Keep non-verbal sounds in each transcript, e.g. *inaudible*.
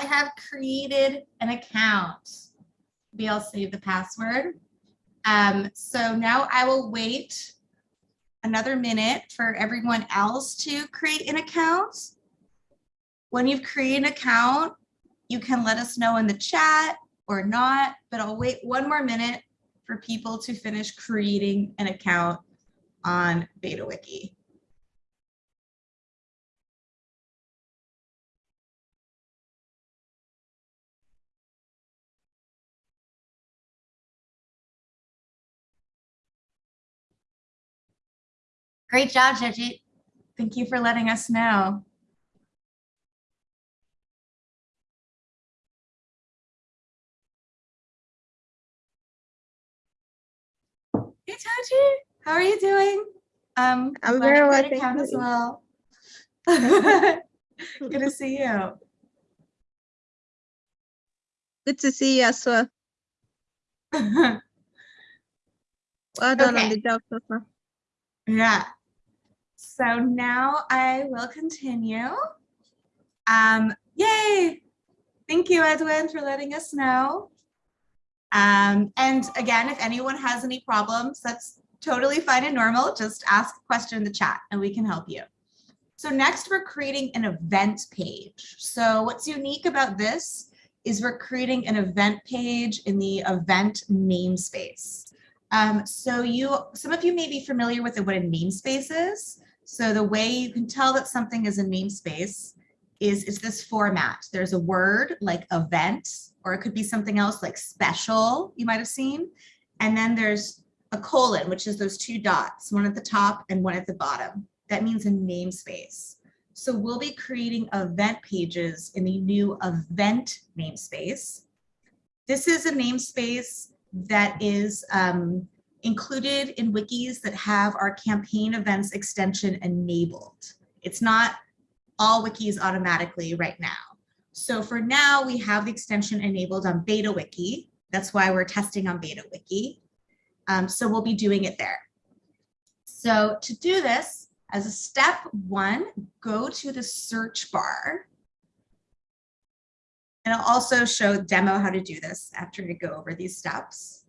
I have created an account. Maybe I'll save the password. Um, so now I will wait another minute for everyone else to create an account. When you've created an account, you can let us know in the chat or not, but I'll wait one more minute for people to finish creating an account on BetaWiki. Great job, Jejit. Thank you for letting us know. Hey, Taji, how are you doing? Um, I'm very well, thank account as well. *laughs* Good to see you. Good to see you as well. *laughs* Well done on the job so far. Yeah. So now I will continue. Um, yay! Thank you, Edwin, for letting us know. Um, and again, if anyone has any problems, that's totally fine and normal. Just ask a question in the chat and we can help you. So next we're creating an event page. So what's unique about this is we're creating an event page in the event namespace. Um, so you, some of you may be familiar with what a namespace is. So the way you can tell that something is a namespace is it's this format. There's a word like event, or it could be something else like special, you might have seen. And then there's a colon, which is those two dots, one at the top and one at the bottom. That means a namespace. So we'll be creating event pages in the new event namespace. This is a namespace that is um, included in wikis that have our campaign events extension enabled. It's not all wikis automatically right now. So for now, we have the extension enabled on Beta Wiki. That's why we're testing on BetaWiki. Um, so we'll be doing it there. So to do this, as a step one, go to the search bar. And I'll also show demo how to do this after I go over these steps.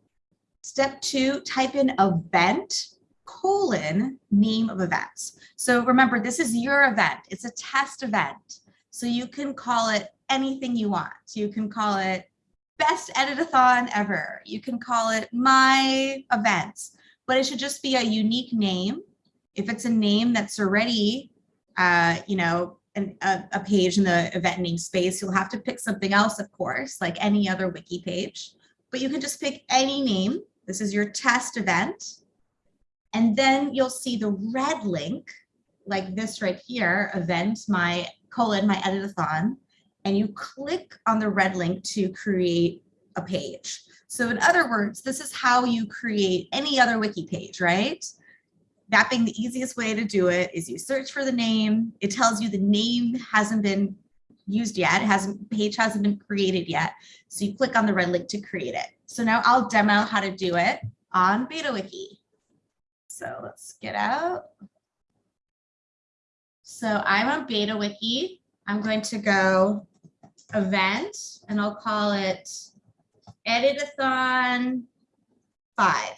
Step two, type in event colon name of events. So remember, this is your event. It's a test event. So you can call it anything you want. You can call it best editathon ever. You can call it my events, but it should just be a unique name. If it's a name that's already, uh, you know, an, a, a page in the event namespace, you'll have to pick something else, of course, like any other wiki page, but you can just pick any name. This is your test event. And then you'll see the red link like this right here, event, my colon, my editathon, and you click on the red link to create a page. So in other words, this is how you create any other wiki page, right? That being the easiest way to do it is you search for the name. It tells you the name hasn't been used yet, it hasn't page hasn't been created yet. So you click on the red link to create it. So now I'll demo how to do it on BetaWiki. So let's get out. So I'm on BetaWiki. I'm going to go event and I'll call it editathon five.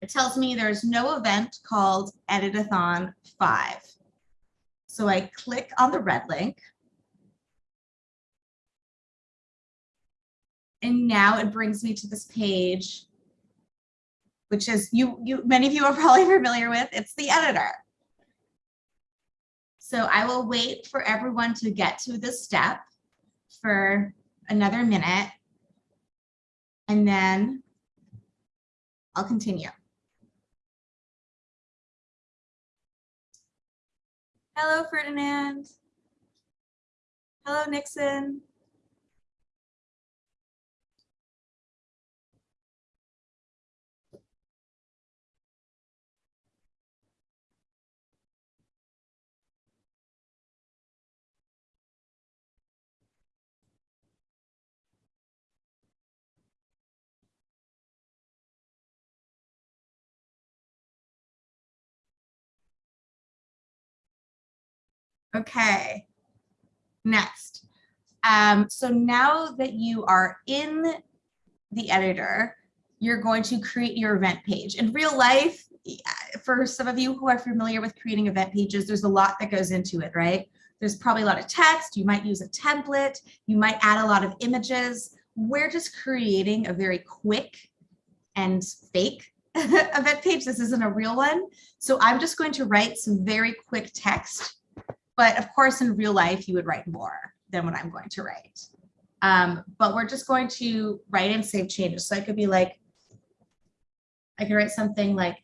It tells me there's no event called editathon five. So I click on the red link. And now it brings me to this page, which is you, you, many of you are *laughs* probably familiar with. It's the editor. So I will wait for everyone to get to this step for another minute. And then I'll continue. Hello, Ferdinand. Hello, Nixon. Okay. Next. Um, so now that you are in the editor, you're going to create your event page. In real life, for some of you who are familiar with creating event pages, there's a lot that goes into it, right? There's probably a lot of text. You might use a template. You might add a lot of images. We're just creating a very quick and fake *laughs* event page. This isn't a real one. So I'm just going to write some very quick text. But of course, in real life, you would write more than what I'm going to write. Um, but we're just going to write and save changes. So I could be like, I could write something like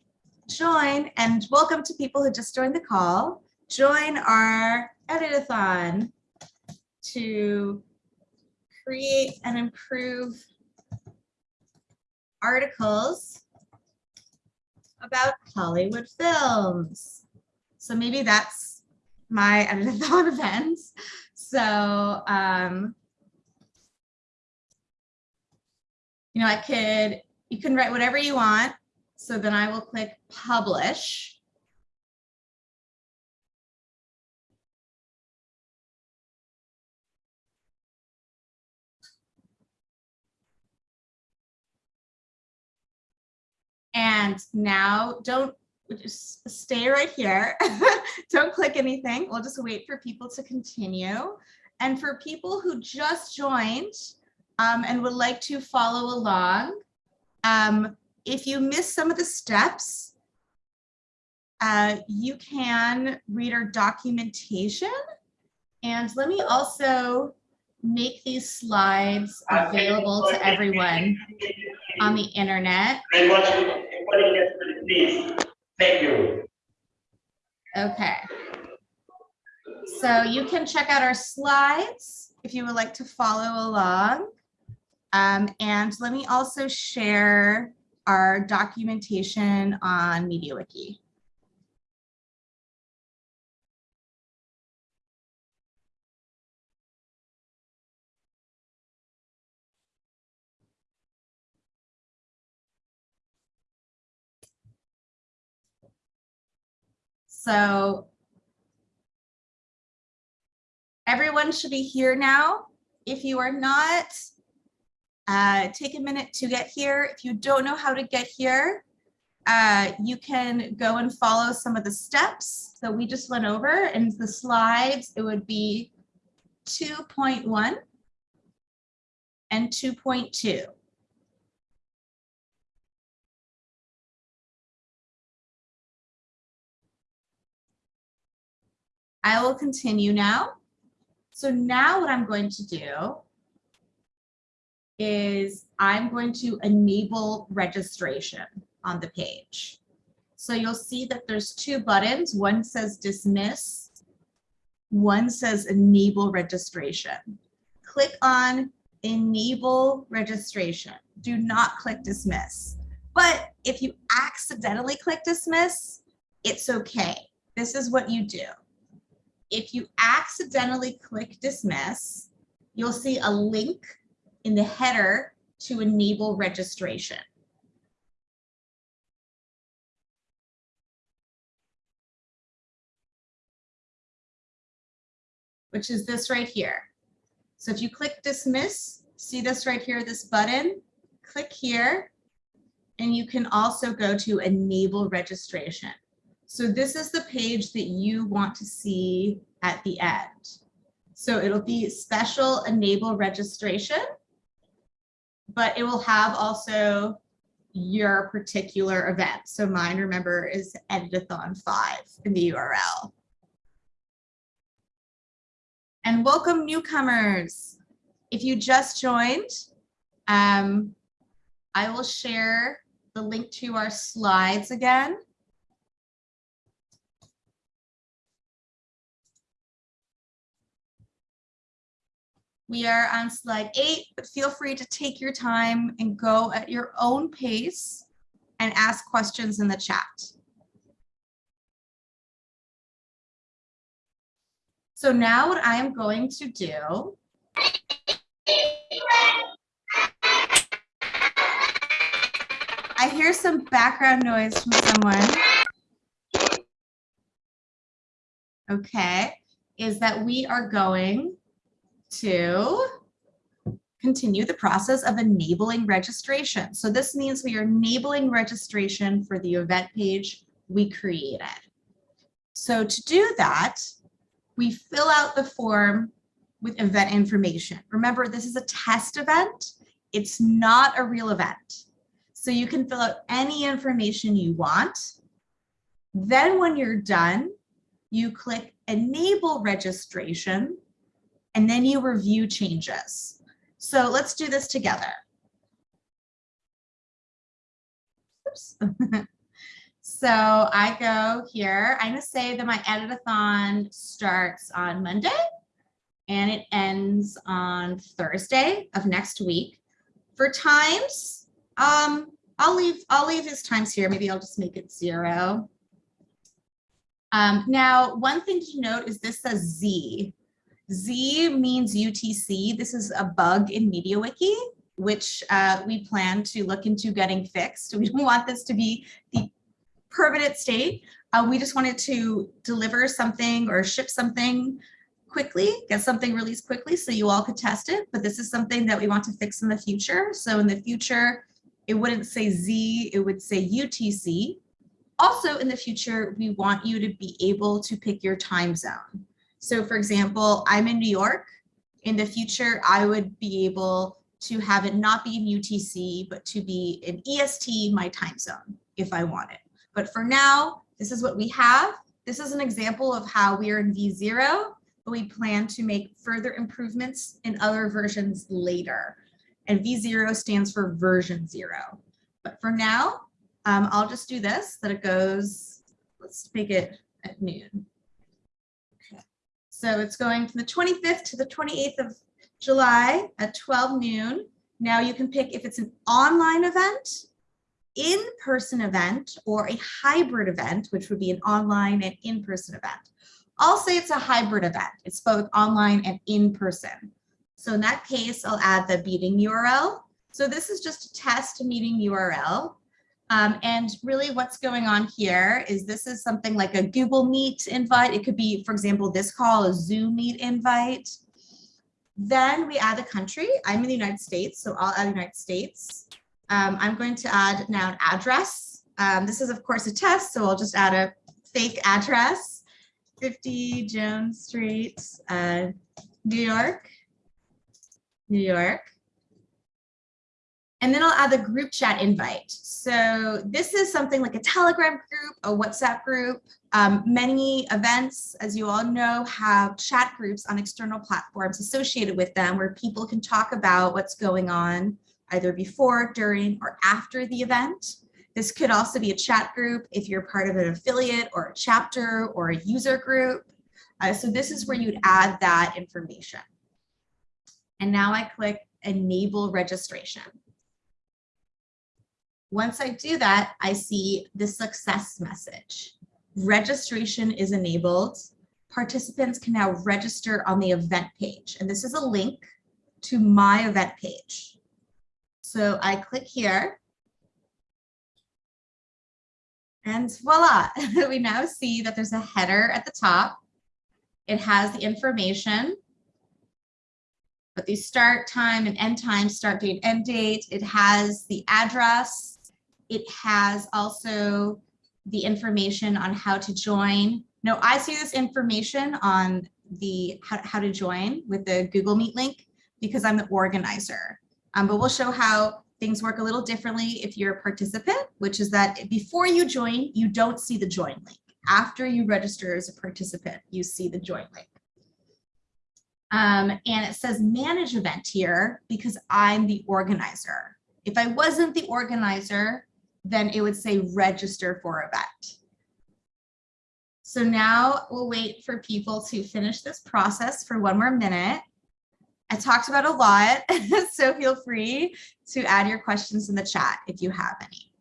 join and welcome to people who just joined the call. Join our editathon to create and improve articles about Hollywood films. So maybe that's my editathon *laughs* events. So, um, you know, I could, you can write whatever you want. So then I will click publish. And now don't just stay right here. *laughs* don't click anything. We'll just wait for people to continue. And for people who just joined um, and would like to follow along, um, if you miss some of the steps, uh, you can read our documentation. And let me also make these slides available to everyone on the internet. Thank you. Okay. So you can check out our slides if you would like to follow along. Um, and let me also share our documentation on MediaWiki. So everyone should be here now. If you are not, uh, take a minute to get here. If you don't know how to get here, uh, you can go and follow some of the steps that we just went over in the slides. It would be 2.1 and 2.2. I will continue now. So now what I'm going to do is I'm going to enable registration on the page. So you'll see that there's two buttons. One says dismiss, one says enable registration. Click on enable registration. Do not click dismiss. But if you accidentally click dismiss, it's okay. This is what you do if you accidentally click dismiss, you'll see a link in the header to enable registration. which is this right here. So if you click dismiss, see this right here, this button, click here, and you can also go to enable registration. So this is the page that you want to see at the end. So it'll be special enable registration, but it will have also your particular event. So mine, remember, is Editathon 5 in the URL. And welcome newcomers. If you just joined, um, I will share the link to our slides again. We are on slide eight, but feel free to take your time and go at your own pace and ask questions in the chat. So now what I am going to do I hear some background noise from someone. Okay. is that we are going to continue the process of enabling registration. So this means we are enabling registration for the event page we created. So to do that, we fill out the form with event information. Remember, this is a test event. It's not a real event. So you can fill out any information you want. Then when you're done, you click enable registration and then you review changes. So let's do this together. Oops. *laughs* so I go here, I'm gonna say that my editathon starts on Monday and it ends on Thursday of next week. For times, um, I'll leave, I'll leave his times here. Maybe I'll just make it zero. Um, now, one thing to note is this says Z. Z means UTC. This is a bug in MediaWiki, which uh, we plan to look into getting fixed. *laughs* We don't want this to be the permanent state. Uh, we just wanted to deliver something or ship something quickly, get something released quickly so you all could test it. But this is something that we want to fix in the future. So in the future, it wouldn't say Z, it would say UTC. Also in the future, we want you to be able to pick your time zone. So for example, I'm in New York. In the future, I would be able to have it not be in UTC, but to be in EST, my time zone, if I wanted. But for now, this is what we have. This is an example of how we are in V0, but we plan to make further improvements in other versions later. And V0 stands for version zero. But for now, um, I'll just do this, that it goes, let's make it at noon. So it's going from the 25th to the 28th of July at 12 noon. Now you can pick if it's an online event, in-person event, or a hybrid event, which would be an online and in-person event. I'll say it's a hybrid event. It's both online and in-person. So in that case, I'll add the meeting URL. So this is just a test meeting URL. Um, and really what's going on here is this is something like a Google Meet invite. It could be, for example, this call, a Zoom Meet invite. Then we add a country. I'm in the United States, so I'll add United States. Um, I'm going to add now an address. Um, this is, of course, a test, so I'll just add a fake address. 50 Jones Street, uh, New York, New York. And then I'll add the group chat invite. So this is something like a Telegram group, a WhatsApp group. Um, many events, as you all know, have chat groups on external platforms associated with them where people can talk about what's going on either before, during, or after the event. This could also be a chat group if you're part of an affiliate or a chapter or a user group. Uh, so this is where you'd add that information. And now I click enable registration. Once I do that, I see the success message. Registration is enabled. Participants can now register on the event page. And this is a link to my event page. So I click here. And voila, *laughs* we now see that there's a header at the top. It has the information, but the start time and end time, start date, end date. It has the address, it has also the information on how to join. No, I see this information on the how, how to join with the Google Meet link because I'm the organizer. Um, but we'll show how things work a little differently if you're a participant, which is that before you join, you don't see the join link. After you register as a participant, you see the join link. Um, and it says manage event here because I'm the organizer. If I wasn't the organizer, then it would say register for event. So now we'll wait for people to finish this process for one more minute. I talked about a lot, *laughs* so feel free to add your questions in the chat if you have any.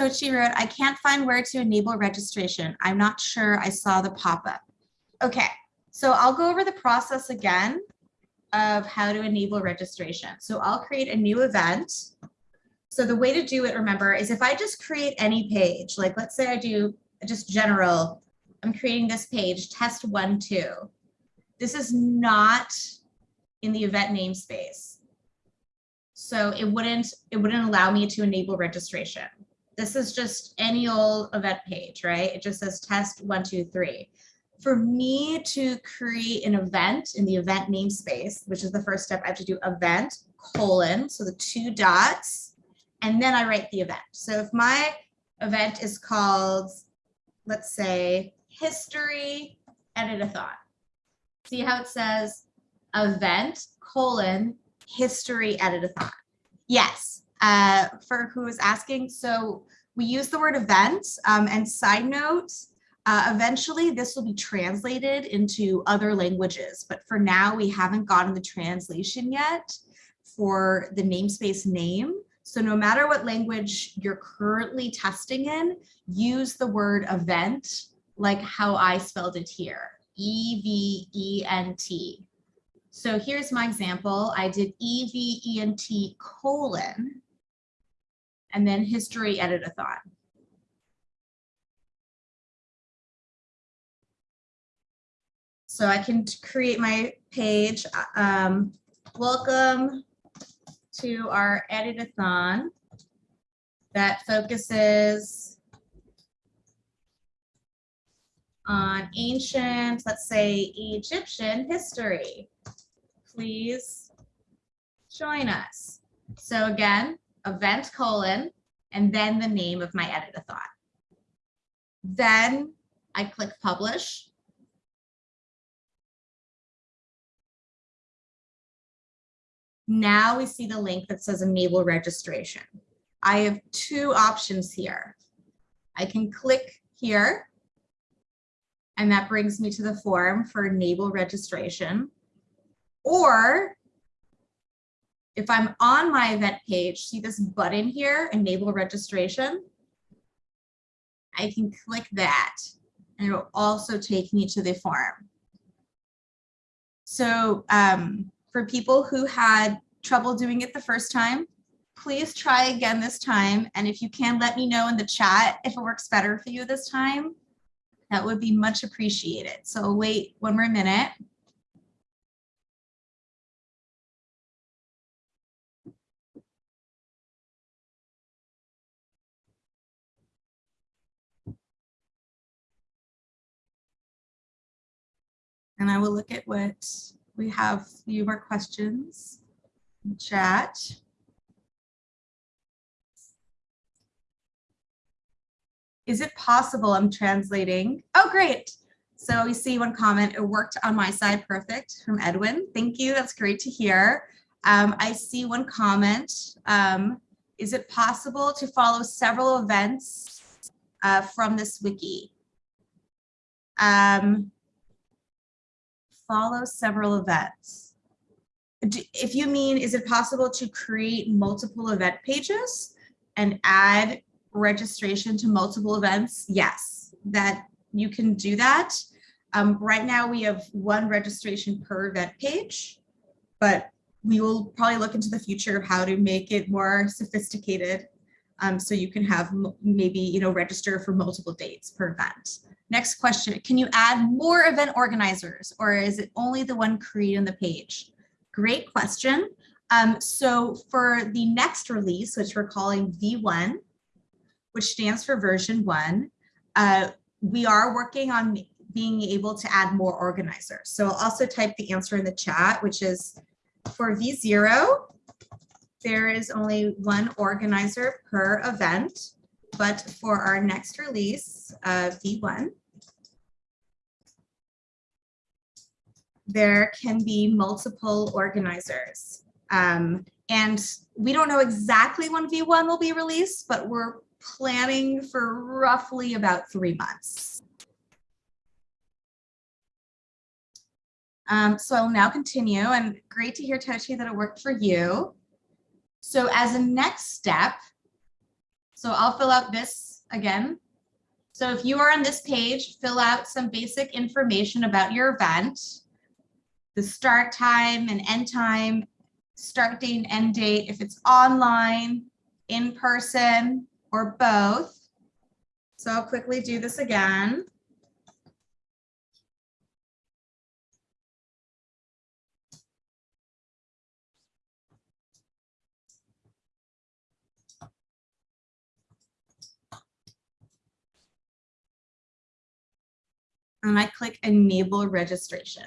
Tochi wrote, I can't find where to enable registration. I'm not sure I saw the pop-up. Okay, so I'll go over the process again of how to enable registration. So I'll create a new event. So the way to do it, remember, is if I just create any page, like let's say I do just general, I'm creating this page, test one, two. This is not in the event namespace. So it wouldn't, it wouldn't allow me to enable registration. This is just any old event page, right? It just says test one, two, three. For me to create an event in the event namespace, which is the first step, I have to do event colon, so the two dots, and then I write the event. So if my event is called, let's say, history edit-a-thon. See how it says event colon history edit-a-thon. Yes, uh, for who is asking. So we use the word event um, and side note, uh, eventually this will be translated into other languages, but for now we haven't gotten the translation yet for the namespace name. So no matter what language you're currently testing in, use the word event like how I spelled it here, E-V-E-N-T. So here's my example. I did E-V-E-N-T colon, and then history edit-a-thon. So I can create my page. Um, welcome to our edit-a-thon that focuses on ancient, let's say Egyptian history. Please join us. So again, event colon, and then the name of my edit-a-thon. Then I click publish. Now we see the link that says enable registration. I have two options here. I can click here and that brings me to the form for enable registration. Or if I'm on my event page, see this button here, enable registration. I can click that and it will also take me to the form. So um, for people who had trouble doing it the first time, please try again this time. And if you can, let me know in the chat if it works better for you this time. That would be much appreciated. So wait one more minute. And I will look at what we have a few more questions in chat. Is it possible I'm translating? Oh, great. So we see one comment, it worked on my side perfect from Edwin. Thank you, that's great to hear. Um, I see one comment. Um, is it possible to follow several events uh, from this wiki? Um, follow several events. If you mean, is it possible to create multiple event pages and add registration to multiple events? Yes, that you can do that. Um, right now we have one registration per event page, but we will probably look into the future of how to make it more sophisticated um, so you can have maybe you know register for multiple dates per event. Next question, can you add more event organizers or is it only the one created on the page? Great question. Um, so for the next release, which we're calling V1, which stands for version one, uh, we are working on being able to add more organizers. So I'll also type the answer in the chat, which is for V0, there is only one organizer per event, but for our next release, uh, V1, there can be multiple organizers. Um, and we don't know exactly when V1 will be released, but we're planning for roughly about three months. Um, so I'll now continue and great to hear Tochi that it worked for you. So as a next step, So I'll fill out this again. So if you are on this page, fill out some basic information about your event, the start time and end time, start date and end date, if it's online, in person, or both. So I'll quickly do this again. And I click enable registration.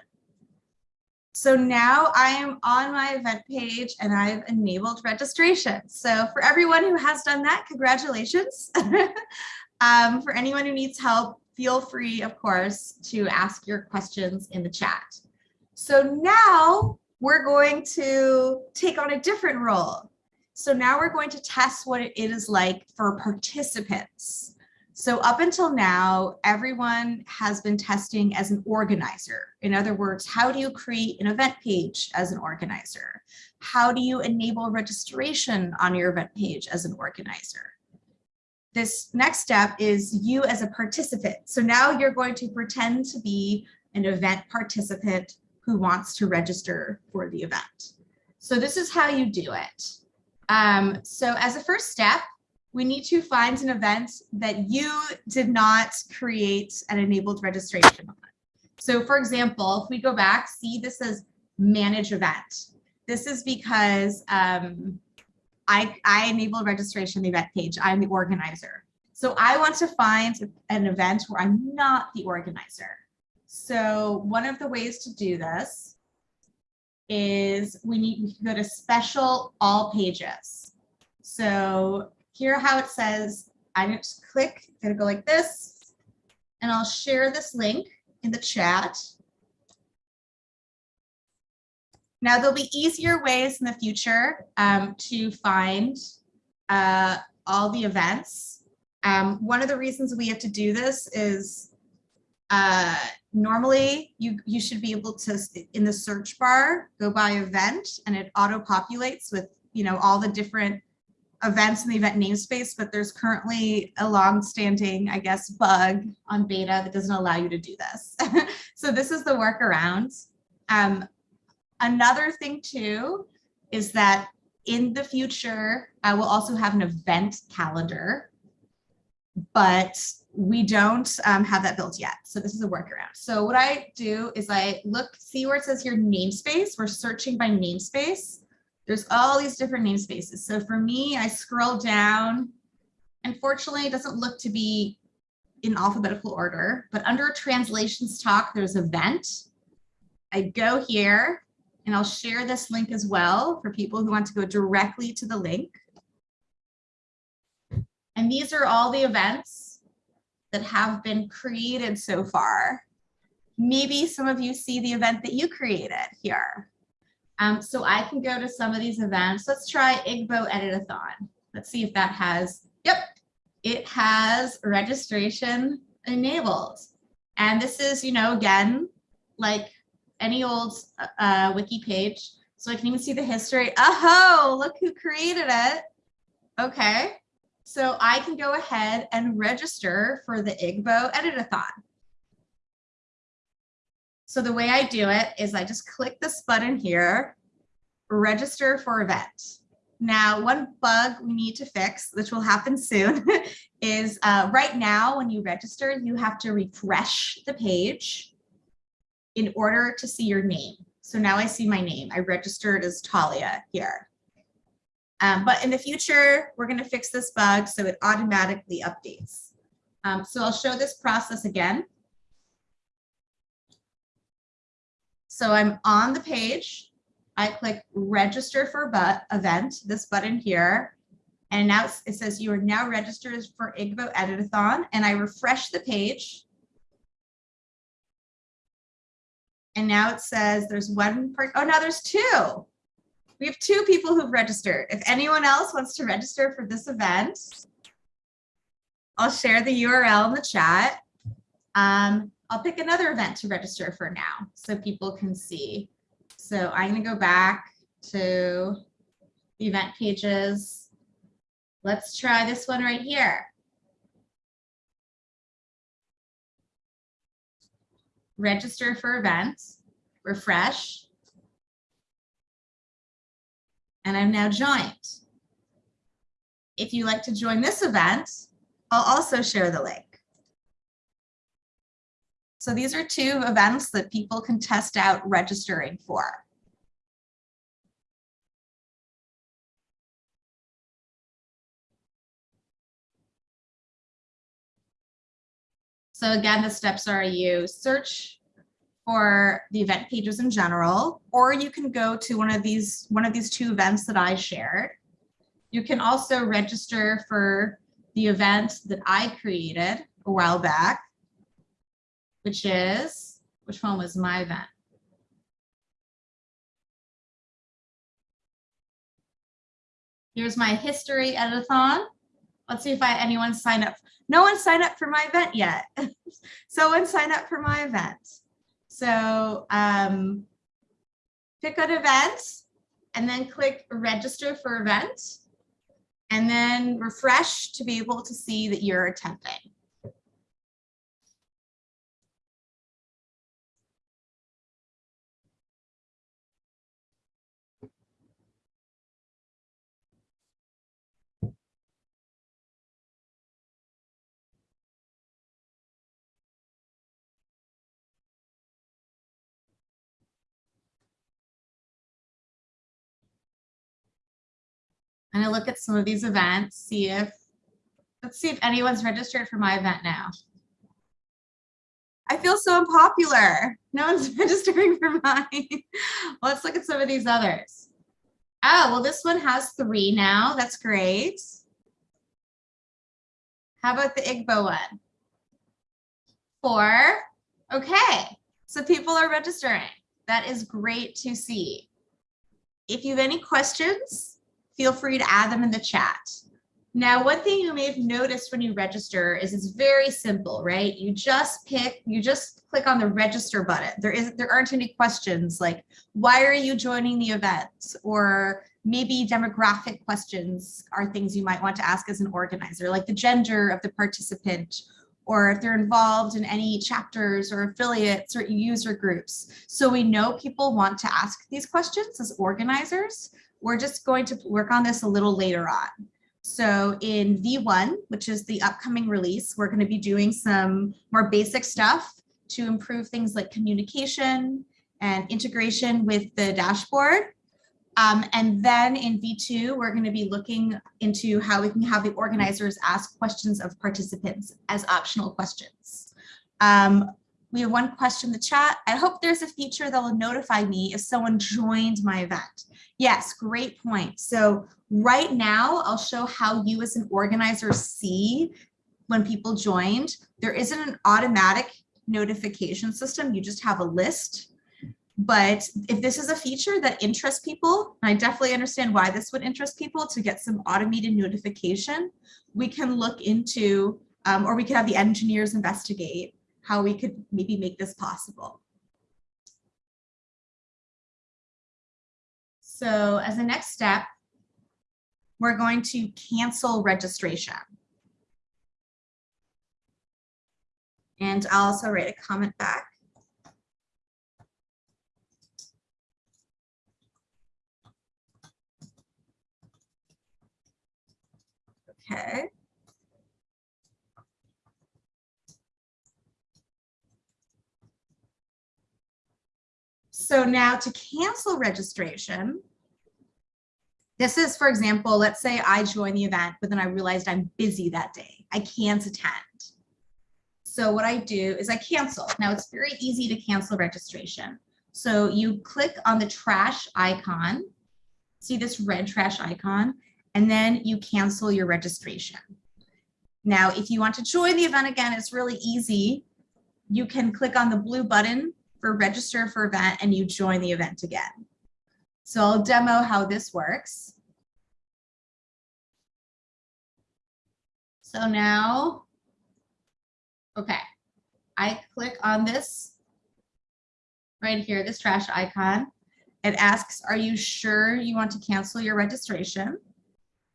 So now I am on my event page and I've enabled registration. So for everyone who has done that, congratulations. *laughs* um, for anyone who needs help, feel free, of course, to ask your questions in the chat. So now we're going to take on a different role. So now we're going to test what it is like for participants. So up until now, everyone has been testing as an organizer. In other words, how do you create an event page as an organizer? How do you enable registration on your event page as an organizer? This next step is you as a participant. So now you're going to pretend to be an event participant who wants to register for the event. So this is how you do it. Um, so as a first step, we need to find an event that you did not create an enabled registration on. So for example, if we go back, see this says manage event. This is because um, I, I enabled registration event page. I'm the organizer. So I want to find an event where I'm not the organizer. So one of the ways to do this is we need we can go to special all pages. So here how it says, I just click, gonna go like this, and I'll share this link in the chat. Now there'll be easier ways in the future um, to find uh, all the events. Um, one of the reasons we have to do this is uh, normally you, you should be able to, in the search bar, go by event and it auto populates with, you know, all the different events in the event namespace, but there's currently a long-standing, I guess, bug on beta that doesn't allow you to do this. *laughs* so this is the workaround. Um, another thing too is that in the future, I will also have an event calendar, but we don't um, have that built yet. So this is a workaround. So what I do is I look, see where it says here namespace. We're searching by namespace there's all these different namespaces. So for me, I scroll down. Unfortunately, it doesn't look to be in alphabetical order, but under translations talk, there's event. I go here and I'll share this link as well for people who want to go directly to the link. And these are all the events that have been created so far. Maybe some of you see the event that you created here. Um, so I can go to some of these events. Let's try Igbo Editathon. Let's see if that has, yep, it has registration enabled. And this is, you know, again, like any old uh, wiki page. So I can even see the history. Oh, look who created it. Okay. So I can go ahead and register for the Igbo Editathon. So the way I do it is I just click this button here, register for event. Now, one bug we need to fix, which will happen soon, *laughs* is uh, right now when you register, you have to refresh the page in order to see your name. So now I see my name. I registered as Talia here. Um, but in the future, we're going to fix this bug so it automatically updates. Um, so I'll show this process again. So I'm on the page. I click register for but event, this button here. And now it says you are now registered for Igbo Editathon. And I refresh the page. And now it says there's one part. Oh, now there's two. We have two people who've registered. If anyone else wants to register for this event, I'll share the URL in the chat. Um, I'll pick another event to register for now so people can see. So I'm going to go back to the event pages. Let's try this one right here. Register for events, refresh. And I'm now joined. If you like to join this event, I'll also share the link. So these are two events that people can test out registering for. So again, the steps are you search for the event pages in general, or you can go to one of these one of these two events that I shared. You can also register for the event that I created a while back, which is, which one was my event? Here's my history editathon. Let's see if I anyone signed up. No one signed up for my event yet. *laughs* Someone sign up for my event. So um, pick an event and then click register for event and then refresh to be able to see that you're attending. I'm gonna look at some of these events, see if, let's see if anyone's registered for my event now. I feel so unpopular. No one's *laughs* registering for mine. Let's look at some of these others. Oh, well, this one has three now. That's great. How about the Igbo one? Four. Okay, so people are registering. That is great to see. If you have any questions, feel free to add them in the chat. Now, one thing you may have noticed when you register is it's very simple, right? You just pick, you just click on the register button. There isn't, there aren't any questions like, why are you joining the event? Or maybe demographic questions are things you might want to ask as an organizer, like the gender of the participant, or if they're involved in any chapters or affiliates or user groups. So we know people want to ask these questions as organizers. We're just going to work on this a little later on. So in V1, which is the upcoming release, we're going to be doing some more basic stuff to improve things like communication and integration with the dashboard. Um, and then in V2, we're going to be looking into how we can have the organizers ask questions of participants as optional questions. Um, we have one question in the chat. I hope there's a feature that will notify me if someone joined my event. Yes, great point. So right now, I'll show how you as an organizer see when people joined. There isn't an automatic notification system. You just have a list. But if this is a feature that interests people, I definitely understand why this would interest people to get some automated notification, we can look into, um, or we could have the engineers investigate how we could maybe make this possible. So as a next step, we're going to cancel registration. And I'll also write a comment back. Okay. So now to cancel registration, this is, for example, let's say I join the event, but then I realized I'm busy that day. I can't attend. So what I do is I cancel. Now it's very easy to cancel registration. So you click on the trash icon, see this red trash icon, and then you cancel your registration. Now, if you want to join the event again, it's really easy. You can click on the blue button for register for event and you join the event again. So I'll demo how this works. So now, okay, I click on this right here, this trash icon. It asks, are you sure you want to cancel your registration?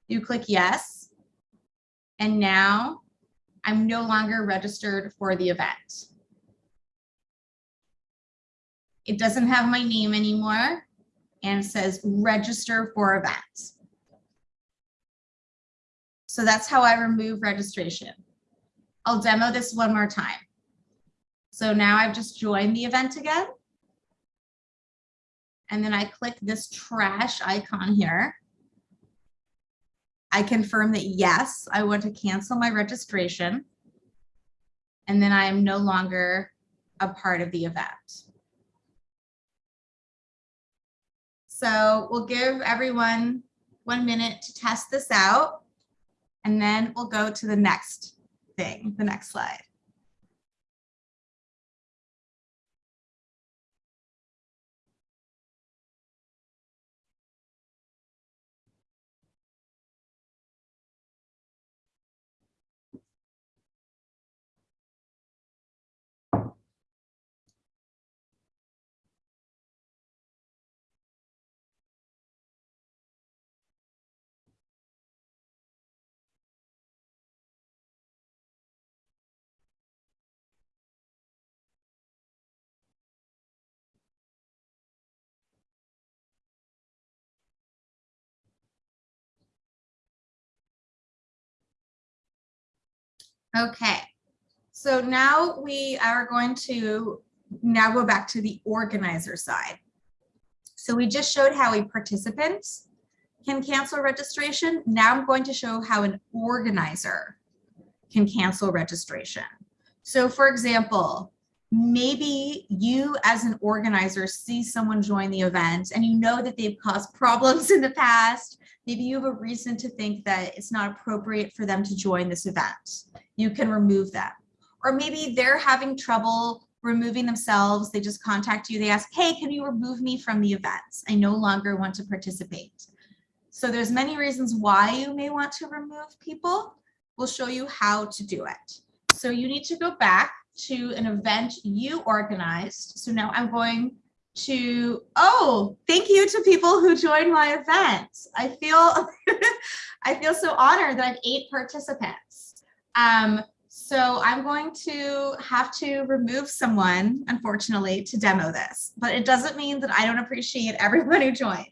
You click yes, And now I'm no longer registered for the event. It doesn't have my name anymore and says register for events. So that's how I remove registration. I'll demo this one more time. So now I've just joined the event again. And then I click this trash icon here. I confirm that yes, I want to cancel my registration. And then I am no longer a part of the event. So we'll give everyone one minute to test this out. And then we'll go to the next thing, the next slide. Okay, so now we are going to now go back to the organizer side. So we just showed how a participant can cancel registration. Now I'm going to show how an organizer can cancel registration. So for example, maybe you as an organizer see someone join the event and you know that they've caused problems in the past. Maybe you have a reason to think that it's not appropriate for them to join this event. You can remove them. Or maybe they're having trouble removing themselves. They just contact you. They ask, hey, can you remove me from the event? I no longer want to participate. So there's many reasons why you may want to remove people. We'll show you how to do it. So you need to go back to an event you organized. So now I'm going to, oh, thank you to people who joined my event. I feel, *laughs* I feel so honored that I have eight participants. Um, so I'm going to have to remove someone, unfortunately, to demo this, but it doesn't mean that I don't appreciate everyone who joined.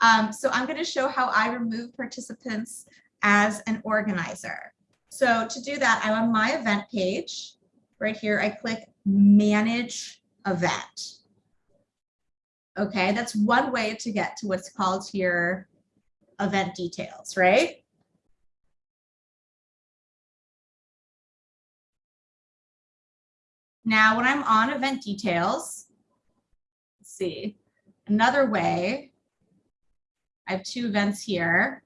Um, so I'm going to show how I remove participants as an organizer. So to do that, I'm on my event page. Right here, I click manage event. Okay, that's one way to get to what's called here event details, right? Now, when I'm on event details, let's see, another way, I have two events here.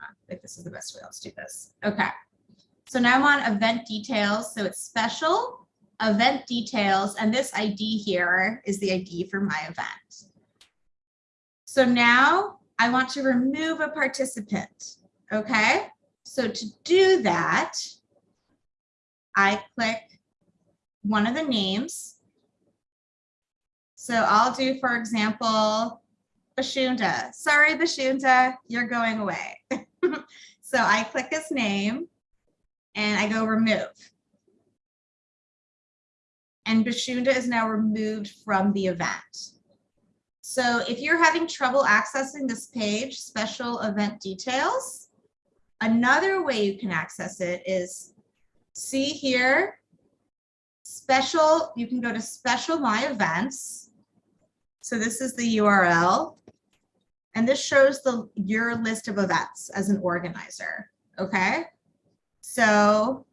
I think this is the best way. Let's do this. Okay. So now I'm on event details. So it's special event details. And this ID here is the ID for my event. So now I want to remove a participant. Okay. So to do that, I click one of the names. So I'll do, for example, Bashunda. Sorry, Bashunda, you're going away. *laughs* so I click his name and I go remove. And Bashunda is now removed from the event. So if you're having trouble accessing this page, special event details, another way you can access it is see here, special, you can go to special my events. So this is the URL. And this shows the your list of events as an organizer. Okay. So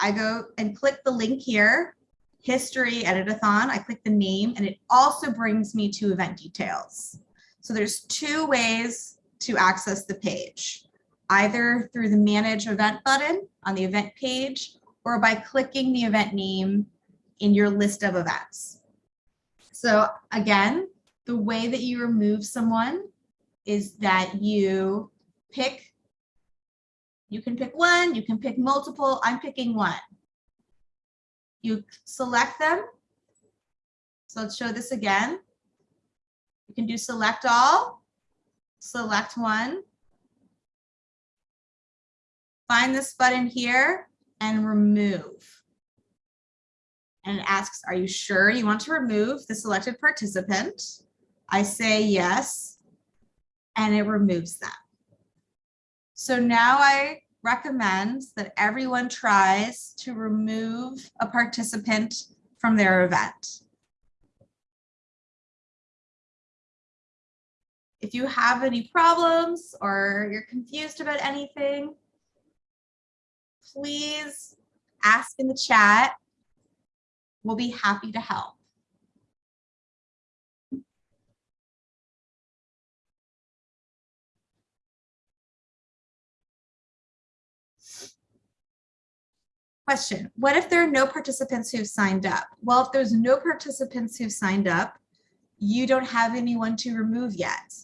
I go and click the link here, history editathon. I click the name and it also brings me to event details. So there's two ways to access the page, either through the manage event button on the event page or by clicking the event name in your list of events. So again, the way that you remove someone is that you pick, you can pick one, you can pick multiple, I'm picking one. You select them. So let's show this again. You can do select all, select one, find this button here and remove. And it asks, are you sure you want to remove the selected participant? I say yes, and it removes them. So now I recommend that everyone tries to remove a participant from their event. If you have any problems or you're confused about anything, please ask in the chat. We'll be happy to help. Question, what if there are no participants who've signed up? Well, if there's no participants who've signed up, you don't have anyone to remove yet.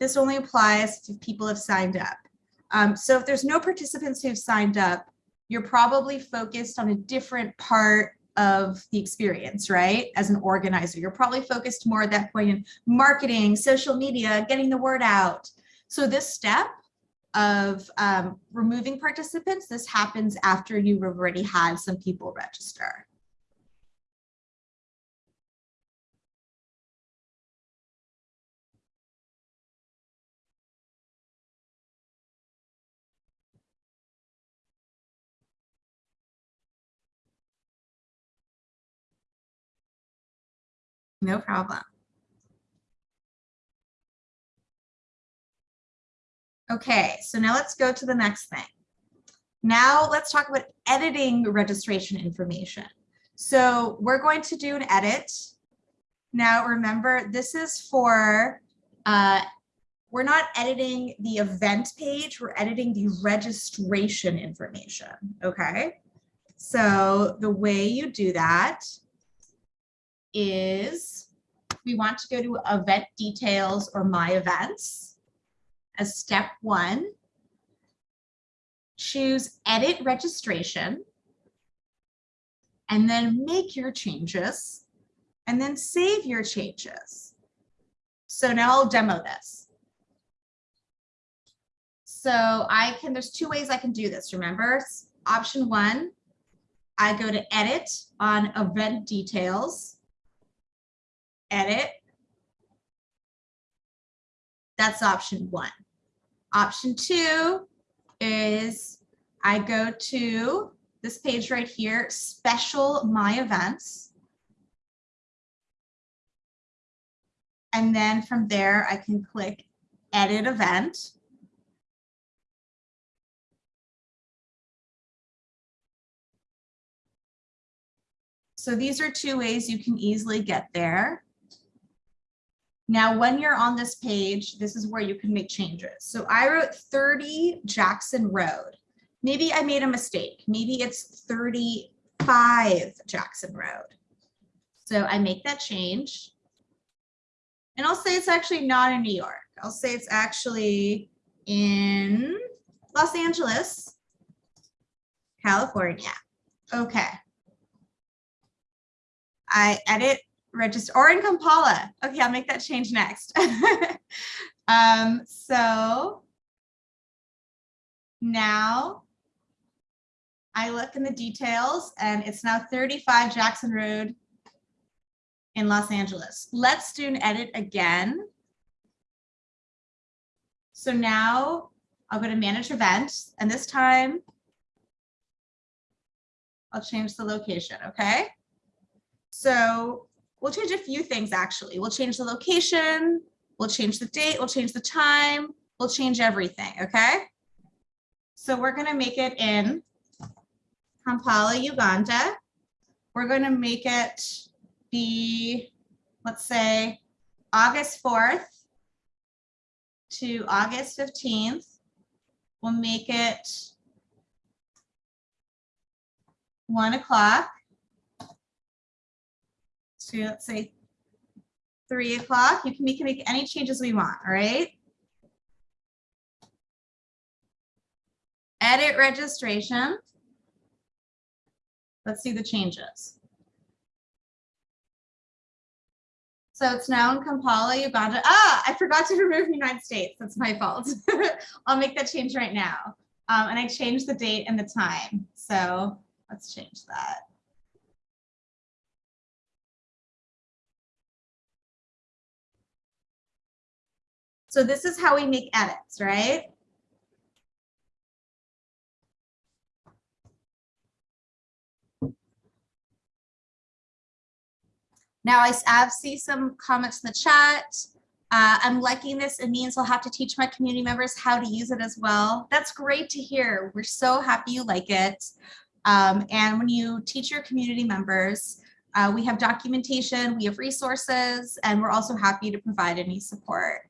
This only applies if people have signed up. Um, so if there's no participants who've signed up, you're probably focused on a different part of the experience, right? As an organizer, you're probably focused more at that point in marketing, social media, getting the word out. So this step of um, removing participants, this happens after you've already had some people register. No problem. Okay, so now let's go to the next thing. Now let's talk about editing registration information. So we're going to do an edit. Now remember, this is for, uh, we're not editing the event page, we're editing the registration information, okay? So the way you do that is we want to go to event details or my events as step one. Choose edit registration and then make your changes and then save your changes. So now I'll demo this. So I can, there's two ways I can do this, remember? Option one, I go to edit on event details, edit. That's option one. Option two is I go to this page right here, special my events. And then from there, I can click edit event. So these are two ways you can easily get there. Now, when you're on this page, this is where you can make changes. So I wrote 30 Jackson Road. Maybe I made a mistake. Maybe it's 35 Jackson Road. So I make that change. And I'll say it's actually not in New York. I'll say it's actually in Los Angeles, California. Okay. I edit register or in Kampala. Okay, I'll make that change next. *laughs* um, so now I look in the details and it's now 35 Jackson Road in Los Angeles. Let's do an edit again. So now I'll go to manage events and this time I'll change the location, okay? So we'll change a few things actually. We'll change the location, we'll change the date, we'll change the time, we'll change everything, okay? So we're gonna make it in Kampala, Uganda. We're gonna make it be, let's say, August 4th to August 15th. We'll make it one o'clock to let's say three o'clock. You can make, make any changes we want, all right? Edit registration. Let's see the changes. So it's now in Kampala, Uganda. Ah, I forgot to *laughs* remove United States. That's my fault. *laughs* I'll make that change right now. Um, and I changed the date and the time. So let's change that. So this is how we make edits, right? Now I see some comments in the chat. Uh, I'm liking this. It means I'll have to teach my community members how to use it as well. That's great to hear. We're so happy you like it. Um, and when you teach your community members, uh, we have documentation, we have resources, and we're also happy to provide any support.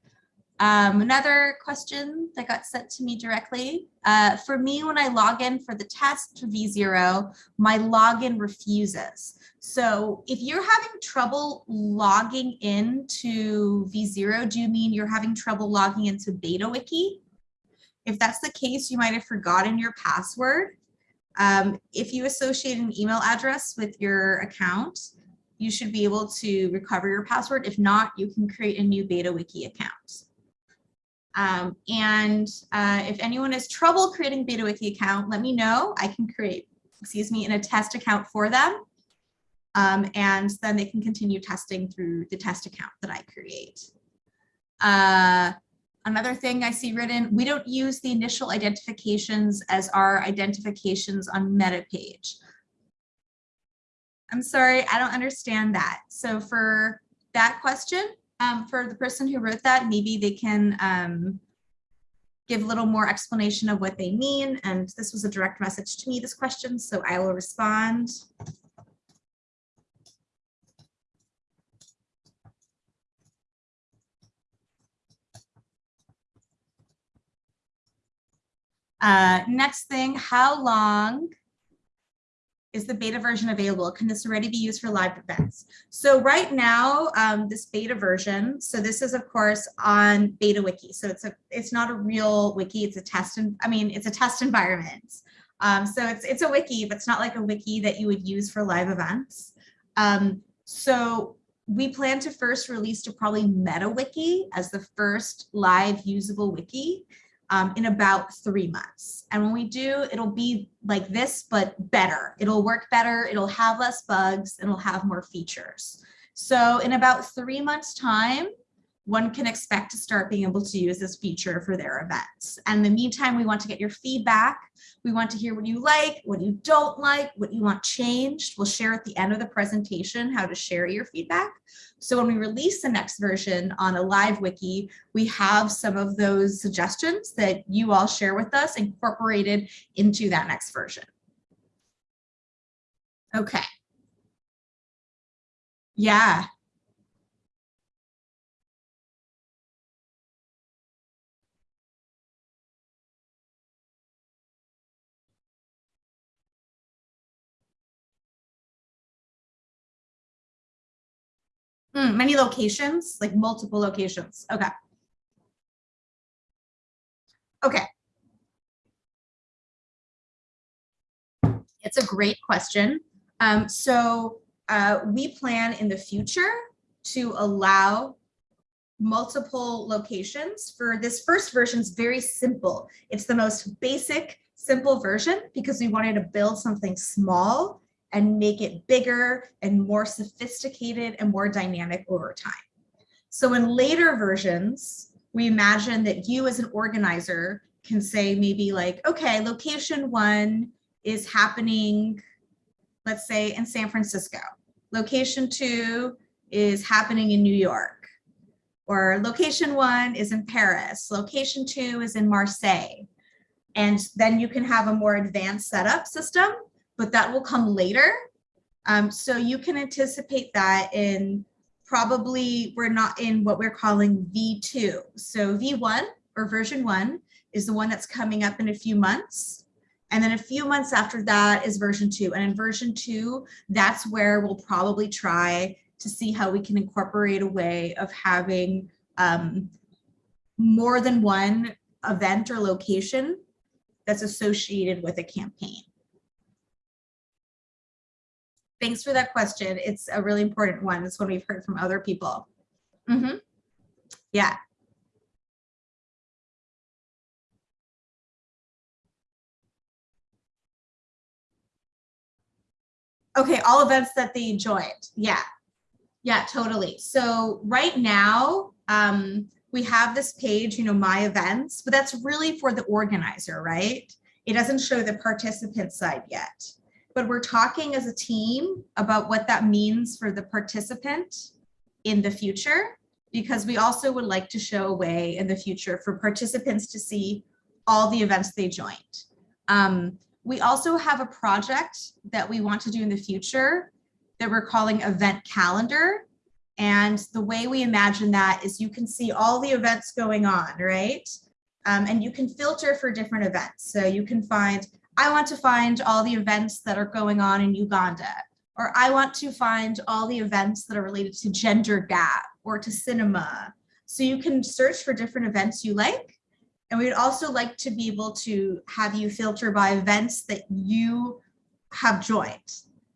Um, another question that got sent to me directly. Uh, for me, when I log in for the test to V0, my login refuses. So if you're having trouble logging into V0, do you mean you're having trouble logging into BetaWiki? If that's the case, you might have forgotten your password. Um, if you associate an email address with your account, you should be able to recover your password. If not, you can create a new BetaWiki account. Um, and uh, if anyone has trouble creating BetaWiki account, let me know. I can create, excuse me, in a test account for them. Um, and then they can continue testing through the test account that I create. Uh, another thing I see written, we don't use the initial identifications as our identifications on meta page. I'm sorry, I don't understand that. So for that question, um, for the person who wrote that, maybe they can um, give a little more explanation of what they mean. And this was a direct message to me, this question, so I will respond. Uh, next thing, how long is the beta version available? Can this already be used for live events? So right now, um, this beta version, so this is of course on beta wiki. So it's a, it's not a real wiki, it's a test, and I mean, it's a test environment. Um, so it's, it's a wiki, but it's not like a wiki that you would use for live events. Um, so we plan to first release to probably MetaWiki as the first live usable wiki um, in about three months. And when we do, it'll be like this, but better. It'll work better. It'll have less bugs. and It'll have more features. So in about three months time, one can expect to start being able to use this feature for their events. And in the meantime, we want to get your feedback. We want to hear what you like, what you don't like, what you want changed. We'll share at the end of the presentation how to share your feedback. So when we release the next version on a live wiki, we have some of those suggestions that you all share with us incorporated into that next version. Okay. Yeah, Hmm, many locations, like multiple locations. Okay. Okay. It's a great question. Um, so uh, we plan in the future to allow multiple locations for this first version is very simple. It's the most basic, simple version because we wanted to build something small and make it bigger and more sophisticated and more dynamic over time. So in later versions, we imagine that you as an organizer can say maybe like, okay, location one is happening, let's say in San Francisco. Location two is happening in New York. Or location one is in Paris. Location two is in Marseille. And then you can have a more advanced setup system but that will come later. Um, so you can anticipate that in probably, we're not in what we're calling V2. So V1 or version one is the one that's coming up in a few months. And then a few months after that is version two. And in version two, that's where we'll probably try to see how we can incorporate a way of having um, more than one event or location that's associated with a campaign. Thanks for that question. It's a really important one. It's one we've heard from other people. Mm -hmm. Yeah. Okay, all events that they joined. Yeah, yeah, totally. So right now, um, we have this page, you know, my events, but that's really for the organizer, right? It doesn't show the participant side yet. But we're talking as a team about what that means for the participant in the future, because we also would like to show a way in the future for participants to see all the events they joined. Um, we also have a project that we want to do in the future that we're calling event calendar. And the way we imagine that is you can see all the events going on, right? Um, and you can filter for different events. So you can find, I want to find all the events that are going on in Uganda, or I want to find all the events that are related to gender gap or to cinema. So you can search for different events you like and we'd also like to be able to have you filter by events that you have joined.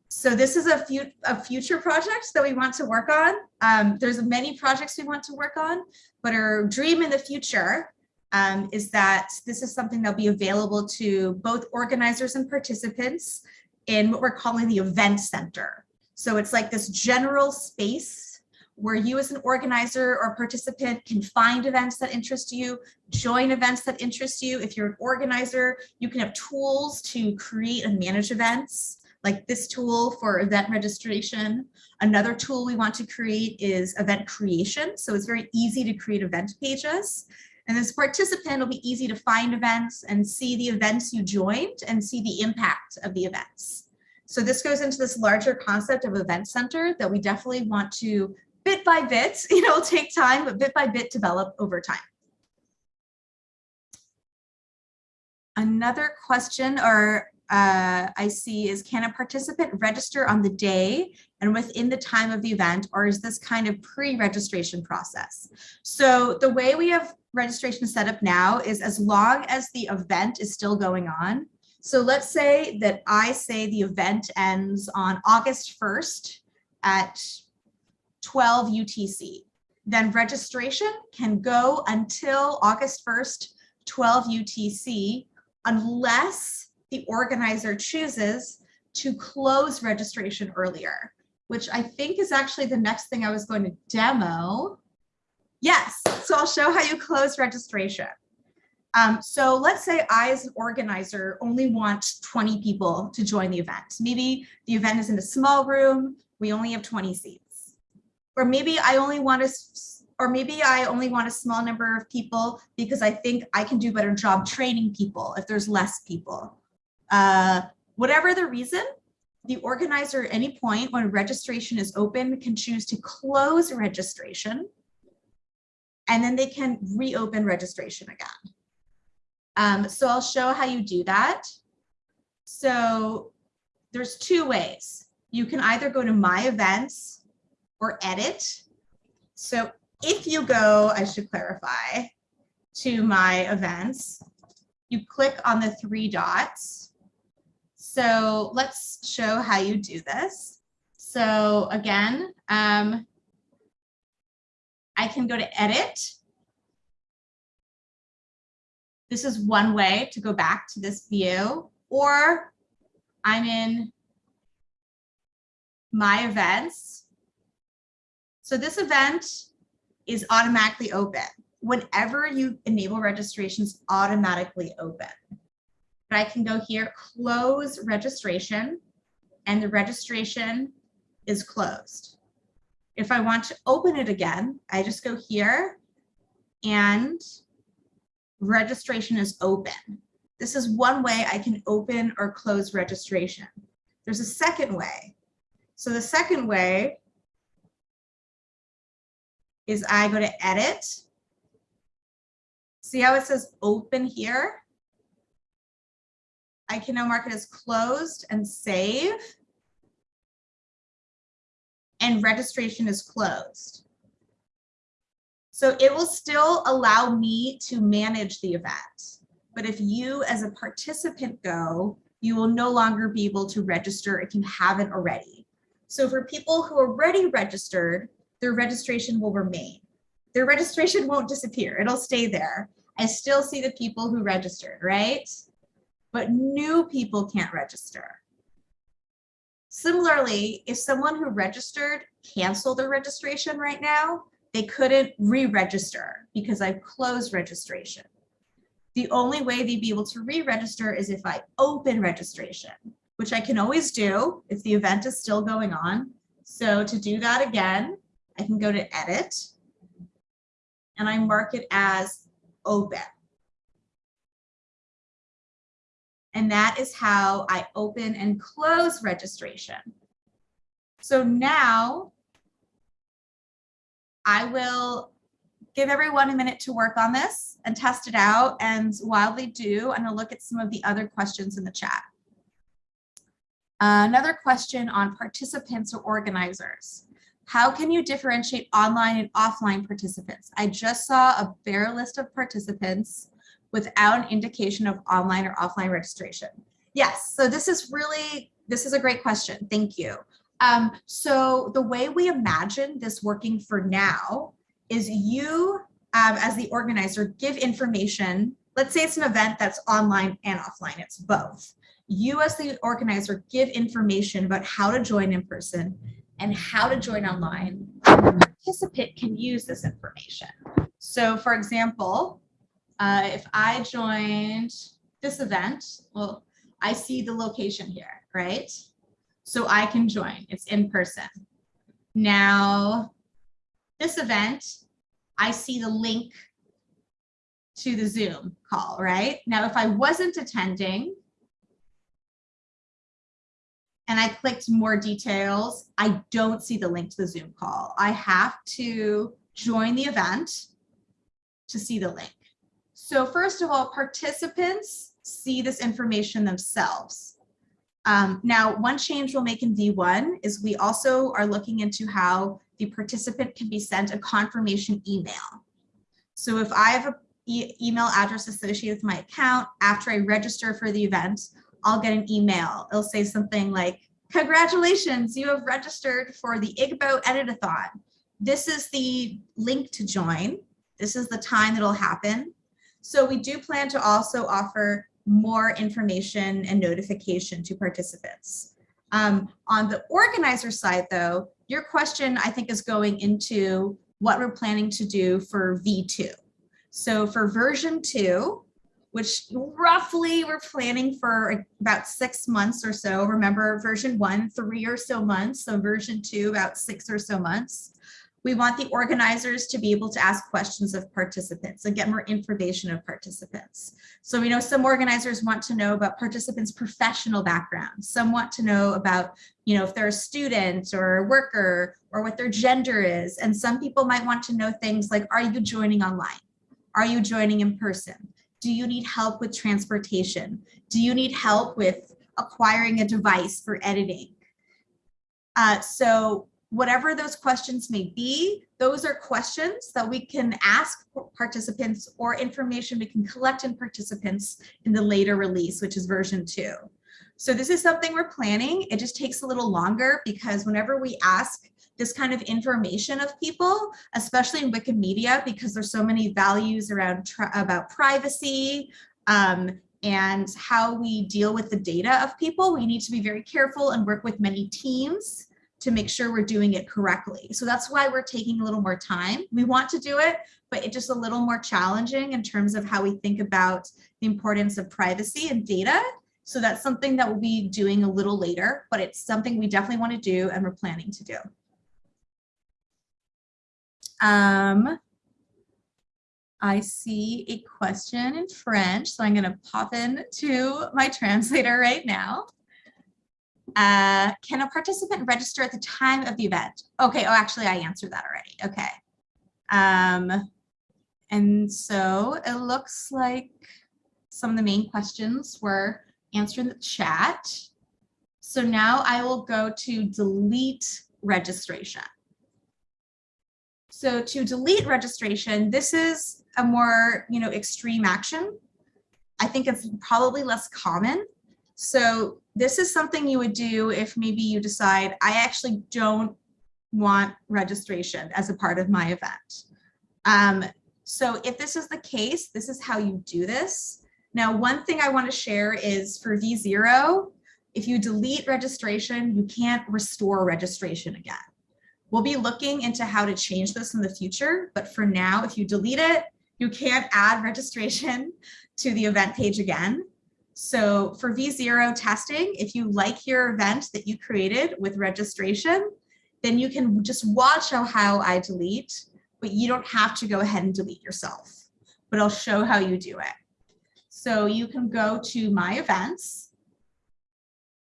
So this is a, few, a future project that we want to work on. Um, there's many projects we want to work on, but our dream in the future um, is that this is something that'll be available to both organizers and participants in what we're calling the event center. So it's like this general space where you as an organizer or participant can find events that interest you, join events that interest you. If you're an organizer, you can have tools to create and manage events, like this tool for event registration. Another tool we want to create is event creation. So it's very easy to create event pages. And this participant will be easy to find events and see the events you joined and see the impact of the events. So this goes into this larger concept of event center that we definitely want to bit by bit, *laughs* you know, take time, but bit by bit develop over time. Another question or uh, I see is can a participant register on the day and within the time of the event, or is this kind of pre-registration process? So the way we have registration set up now is as long as the event is still going on. So let's say that I say the event ends on August 1st at 12 UTC. Then registration can go until August 1st, 12 UTC, unless the organizer chooses to close registration earlier, which I think is actually the next thing I was going to demo. Yes, so I'll show how you close registration. Um, so let's say I, as an organizer, only want 20 people to join the event. Maybe the event is in a small room, we only have 20 seats or maybe I only want to, or maybe I only want a small number of people because I think I can do a better job training people if there's less people. Uh, whatever the reason, the organizer at any point when registration is open can choose to close registration and then they can reopen registration again. Um, so I'll show how you do that. So there's two ways. You can either go to my events or edit. So if you go, I should clarify, to my events, you click on the three dots. So let's show how you do this. So again, um, I can go to edit. This is one way to go back to this view, or I'm in my events so this event is automatically open. Whenever you enable registrations automatically open. But I can go here, close registration, and the registration is closed. If I want to open it again, I just go here and registration is open. This is one way I can open or close registration. There's a second way. So the second way is I go to edit. See how it says open here? I can now mark it as closed and save. And registration is closed. So it will still allow me to manage the event. But if you as a participant go, you will no longer be able to register if you haven't already. So for people who already registered, their registration will remain. Their registration won't disappear. It'll stay there. I still see the people who registered, right? But new people can't register. Similarly, if someone who registered canceled their registration right now, they couldn't re-register because I've closed registration. The only way they'd be able to re-register is if I open registration, which I can always do if the event is still going on. So to do that again, I can go to edit and I mark it as open. And that is how I open and close registration. So now I will give everyone a minute to work on this and test it out. And while they do, I'm gonna look at some of the other questions in the chat. Another question on participants or organizers. How can you differentiate online and offline participants? I just saw a bare list of participants without an indication of online or offline registration. Yes, so this is really, this is a great question. Thank you. Um, so the way we imagine this working for now is you um, as the organizer give information. Let's say it's an event that's online and offline, it's both. You as the organizer give information about how to join in person and how to join online. The participant can use this information. So for example, uh, if I joined this event, well, I see the location here, right? So I can join, it's in person. Now, this event, I see the link to the Zoom call, right? Now, if I wasn't attending and I clicked more details, I don't see the link to the Zoom call. I have to join the event to see the link. So first of all, participants see this information themselves. Um, now, one change we'll make in V1 is we also are looking into how the participant can be sent a confirmation email. So if I have an e email address associated with my account, after I register for the event, I'll get an email. It'll say something like, congratulations, you have registered for the IGBO Editathon. This is the link to join. This is the time that'll happen. So we do plan to also offer more information and notification to participants. Um, on the organizer side, though, your question, I think, is going into what we're planning to do for V2. So for version two, which roughly we're planning for about six months or so. Remember version one, three or so months. So version two, about six or so months. We want the organizers to be able to ask questions of participants and get more information of participants. So we know some organizers want to know about participants' professional background. Some want to know about, you know, if they're a student or a worker or what their gender is. And some people might want to know things like, are you joining online? Are you joining in person? Do you need help with transportation? Do you need help with acquiring a device for editing? Uh, so whatever those questions may be, those are questions that we can ask participants or information we can collect in participants in the later release, which is version two. So this is something we're planning. It just takes a little longer because whenever we ask this kind of information of people, especially in Wikimedia, because there's so many values around about privacy um, and how we deal with the data of people, we need to be very careful and work with many teams to make sure we're doing it correctly. So that's why we're taking a little more time. We want to do it, but it's just a little more challenging in terms of how we think about the importance of privacy and data. So that's something that we'll be doing a little later, but it's something we definitely want to do and we're planning to do. Um, I see a question in French, so I'm going to pop in to my *laughs* translator right now. Uh, can a participant register at the time of the event? Okay, oh, actually I answered that already. Okay. Um, and so it looks like some of the main questions were answered in the chat. So now I will go to delete registration. So to delete registration, this is a more, you know, extreme action. I think it's probably less common. So this is something you would do if maybe you decide, I actually don't want registration as a part of my event. Um, so if this is the case, this is how you do this. Now, one thing I want to share is for V0, if you delete registration, you can't restore registration again. We'll be looking into how to change this in the future, but for now, if you delete it, you can't add registration *laughs* to the event page again. So for V0 testing, if you like your event that you created with registration, then you can just watch how, I delete, but you don't have to go ahead and delete yourself, but I'll show how you do it. So you can go to my events,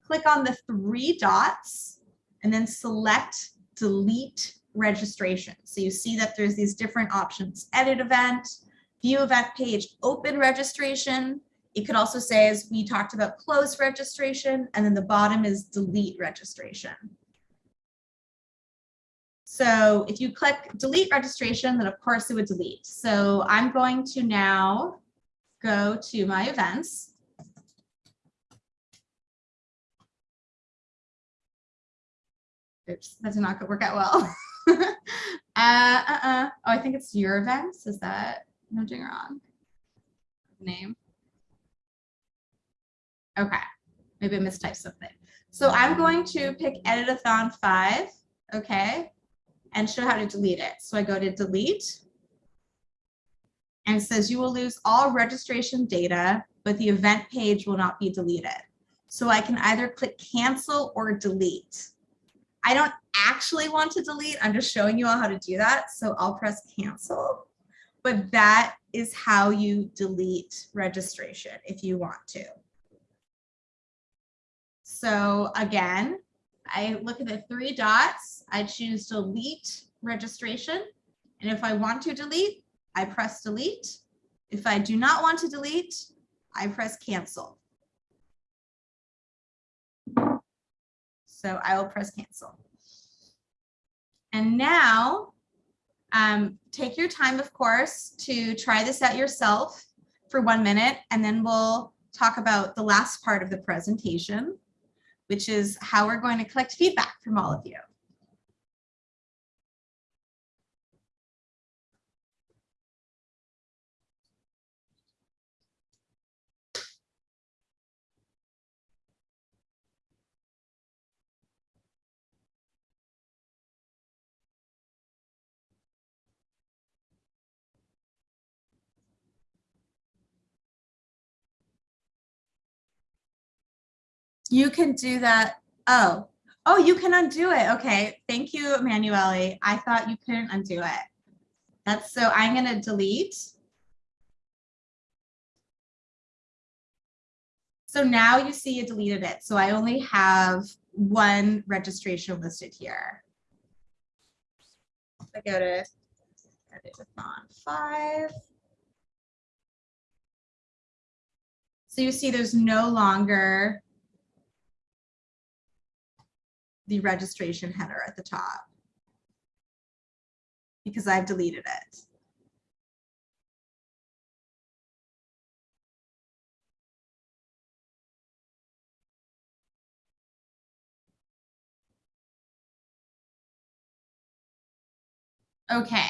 click on the three dots, and then select delete registration. So you see that there's these different options, edit event, view event page, open registration. It could also say, as we talked about, close registration, and then the bottom is delete registration. So if you click delete registration, then of course it would delete. So I'm going to now go to my events. Oops, that did not work out well. *laughs* uh, uh, uh. Oh, I think it's your events. Is that, no, doing wrong? Name. Okay, maybe I mistyped something. So I'm going to pick editathon five, okay, and show how to delete it. So I go to delete and it says you will lose all registration data, but the event page will not be deleted. So I can either click cancel or delete. I don't actually want to delete. I'm just showing you all how to do that. So I'll press cancel. But that is how you delete registration if you want to. So again, I look at the three dots. I choose delete registration. And if I want to delete, I press delete. If I do not want to delete, I press cancel. So I will press cancel. And now um, take your time, of course, to try this out yourself for one minute, and then we'll talk about the last part of the presentation, which is how we're going to collect feedback from all of you. You can do that. Oh, oh, you can undo it. Okay. Thank you, Emanuele. I thought you couldn't undo it. That's so I'm going to delete. So now you see you deleted it. So I only have one registration listed here. I go to edit with editathon five. So you see there's no longer the registration header at the top because I've deleted it. Okay,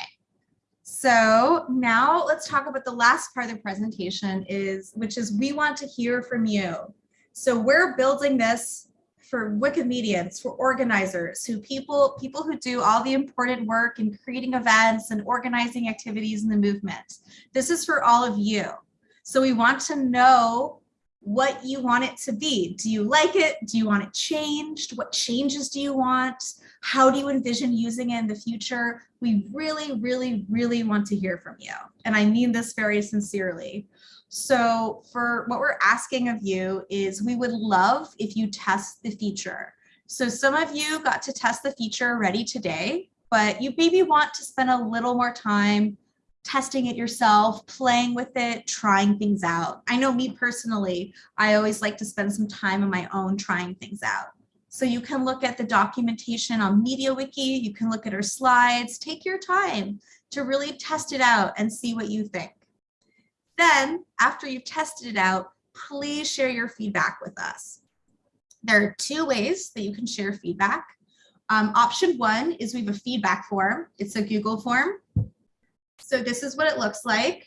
so now let's talk about the last part of the presentation is, which is we want to hear from you. So we're building this for Wikimedians, for organizers, who people people who do all the important work in creating events and organizing activities in the movement. This is for all of you. So we want to know what you want it to be. Do you like it? Do you want it changed? What changes do you want? How do you envision using it in the future? We really, really, really want to hear from you. And I mean this very sincerely. So for what we're asking of you is we would love if you test the feature. So some of you got to test the feature already today, but you maybe want to spend a little more time testing it yourself, playing with it, trying things out. I know me personally, I always like to spend some time on my own trying things out. So you can look at the documentation on MediaWiki, you can look at our slides, take your time to really test it out and see what you think. Then after you've tested it out, please share your feedback with us. There are two ways that you can share feedback. Um, option one is we have a feedback form. It's a Google form. So this is what it looks like.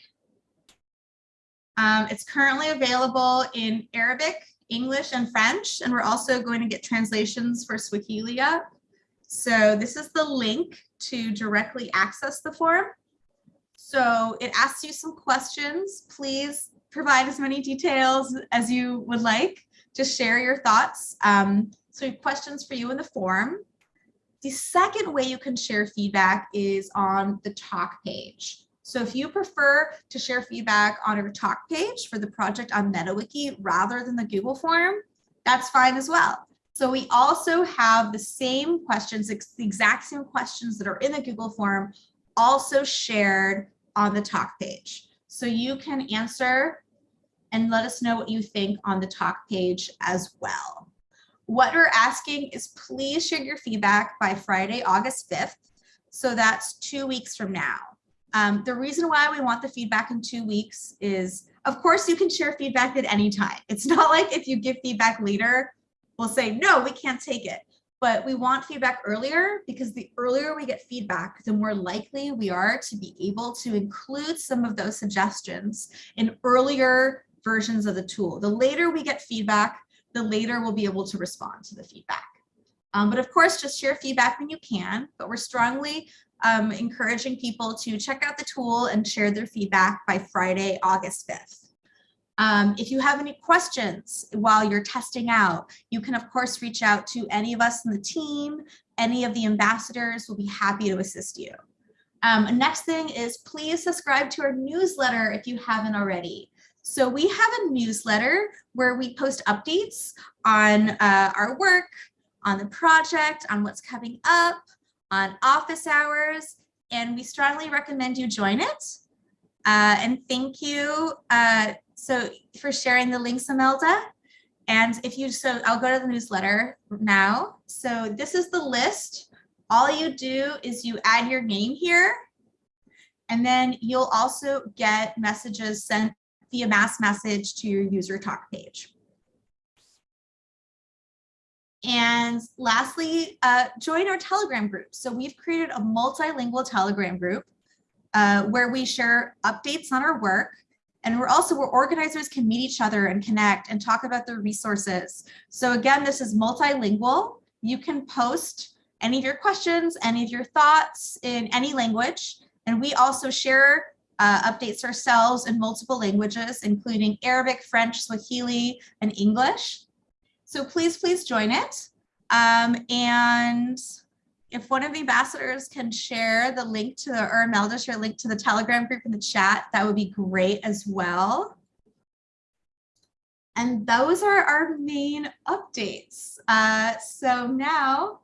Um, it's currently available in Arabic English and French, and we're also going to get translations for Swahili up. So this is the link to directly access the form. So it asks you some questions. Please provide as many details as you would like. Just share your thoughts. Um, so questions for you in the form. The second way you can share feedback is on the talk page. So if you prefer to share feedback on our talk page for the project on MetaWiki rather than the Google form, that's fine as well. So we also have the same questions, the exact same questions that are in the Google form, also shared on the talk page. So you can answer and let us know what you think on the talk page as well. What we're asking is please share your feedback by Friday, August 5th. So that's two weeks from now. Um, the reason why we want the feedback in two weeks is, of course, you can share feedback at any time. It's *laughs* not like if you give feedback later, we'll say, no, we can't take it. But we want feedback earlier because the earlier we get feedback, the more likely we are to be able to include some of those suggestions in earlier versions of the tool. The later we get feedback, the later we'll be able to respond to the feedback. Um, but of course, just share feedback when you can, but we're strongly um, encouraging people to check out the tool and share their feedback by Friday, August 5th. Um, if you have any questions while you're testing out, you can of course reach out to any of us in the team, any of the ambassadors will be happy to assist you. Um, next thing is please subscribe to our newsletter if you haven't already. So we have a newsletter where we post updates on uh, our work, on the project, on what's coming up, on office hours, and we strongly recommend you join it. Uh, and thank you uh, so for sharing the links, Imelda. And if you, so I'll go to the newsletter now. So this is the list. All you do is you add your name here, and then you'll also get messages sent via mass message to your user talk page. And lastly, uh, join our Telegram group. So we've created a multilingual Telegram group uh, where we share updates on our work. And we're also where organizers can meet each other and connect and talk about their resources. So again, this is multilingual. You can post any of your questions, any of your thoughts in any language. And we also share uh, updates ourselves in multiple languages, including Arabic, French, Swahili, and English. So please, please join it. Um, and if one of the ambassadors can share the link to the, or Imelda share link to the Telegram group in the chat, that would be great as well. And those are our main updates. Uh, so now,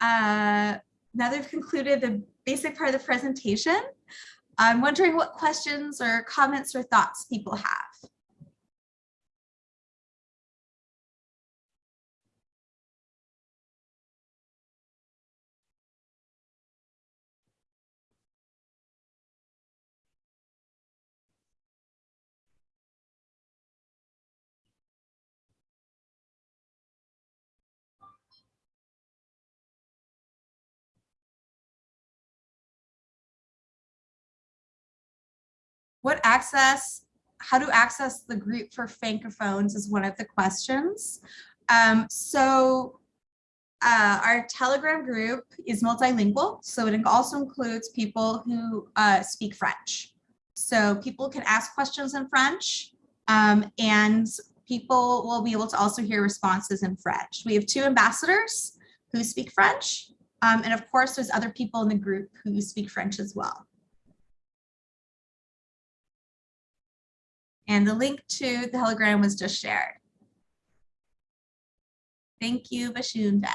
uh, now they've concluded the basic part of the presentation, I'm wondering what questions or comments or thoughts people have. What access, how to access the group for Francophones is one of the questions. Um, so uh, our Telegram group is multilingual, so it also includes people who uh, speak French. So people can ask questions in French um, and people will be able to also hear responses in French. We have two ambassadors who speak French. Um, and of course, there's other people in the group who speak French as well. And the link to the Telegram was just shared. Thank you, Bashunda.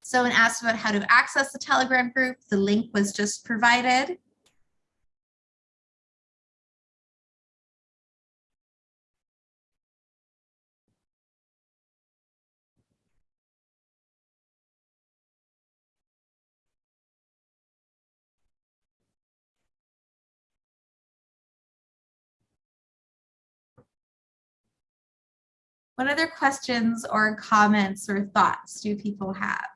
Someone asked about how to access the Telegram group, the link was just provided. What other questions or comments or thoughts do people have?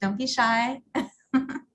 Don't be shy. *laughs*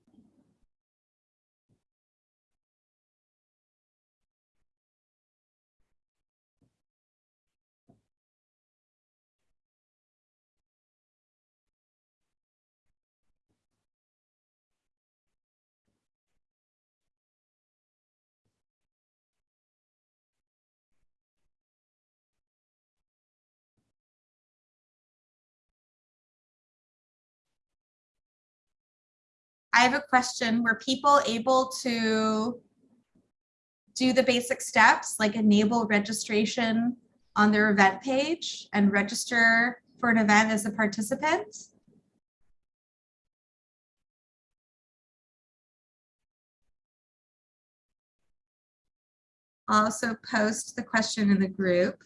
I have a question. Were people able to do the basic steps like enable registration on their event page and register for an event as a participant? Also post the question in the group.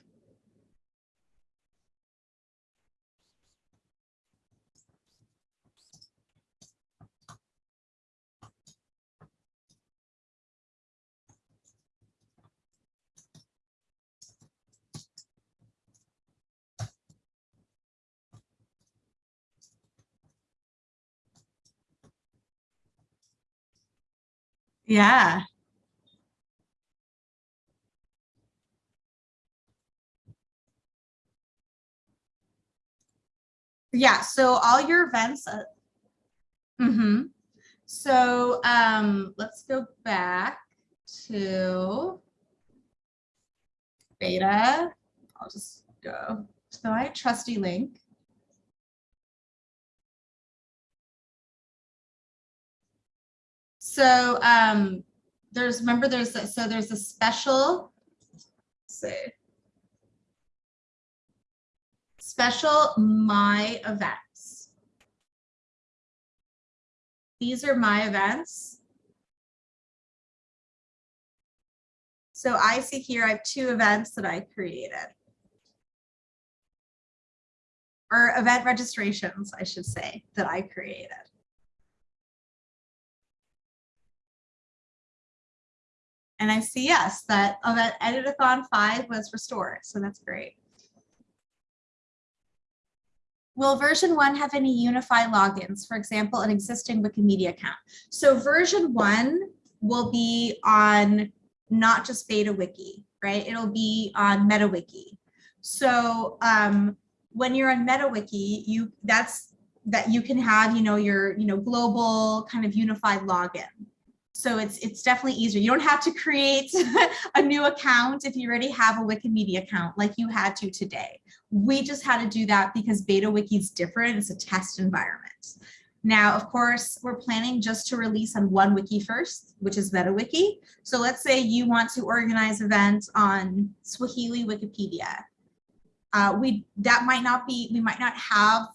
Yeah. Yeah, so all your events. Uh, mm-hmm. So um, let's go back to beta. I'll just go to my trusty link. So um, there's, remember there's, a, so there's a special, say, special my events. These are my events. So I see here I have two events that I created. Or event registrations, I should say, that I created. And I see, yes, that event Editathon 5 was restored, so that's great. Will version one have any unified logins, for example, an existing Wikimedia account? So version one will be on not just beta wiki, right? It'll be on MetaWiki. So um, when you're on MetaWiki, you that's that you can have, you know, your, you know, global kind of unified login. So it's it's definitely easier. You don't have to create *laughs* a new account if you already have a Wikimedia account like you had to today. We just had to do that because Beta Wiki is different. It's a test environment. Now, of course, we're planning just to release on one wiki first, which is MetaWiki. So let's say you want to organize events on Swahili Wikipedia. Uh, we that might not be, we might not have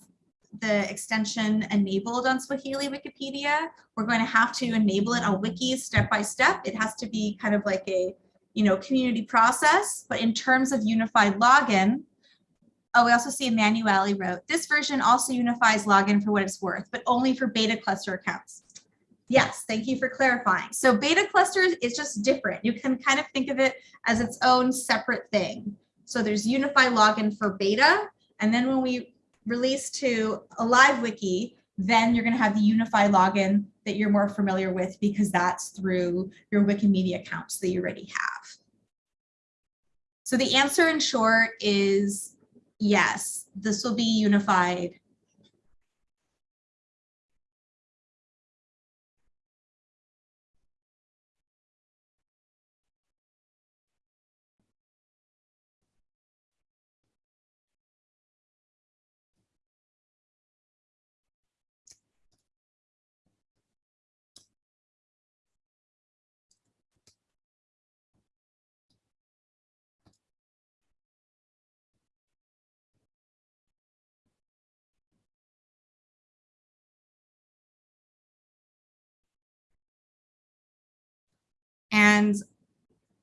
the extension enabled on Swahili Wikipedia. We're going to have to enable it on wikis step by step. It has to be kind of like a, you know, community process. But in terms of unified login, oh, we also see Emanuele wrote, this version also unifies login for what it's worth, but only for beta cluster accounts. Yes, thank you for clarifying. So beta clusters is just different. You can kind of think of it as its own separate thing. So there's unified login for beta. And then when we release to a live wiki, then you're going to have the Unify login that you're more familiar with because that's through your Wikimedia accounts that you already have. So the answer in short is yes, this will be unified And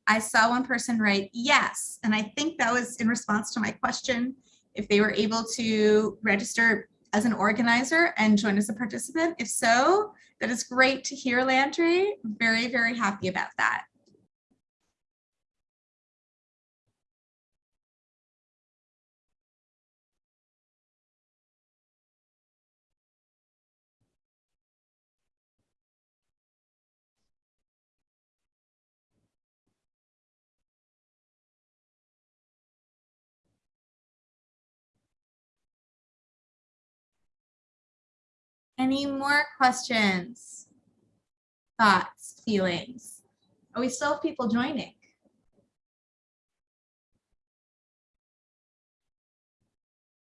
I saw one person write yes. And I think that was in response to my question, if they were able to register as an organizer and join as a participant. If so, that is great to hear, Landry. Very, very happy about that. Any more questions, thoughts, feelings? Are we still have people joining?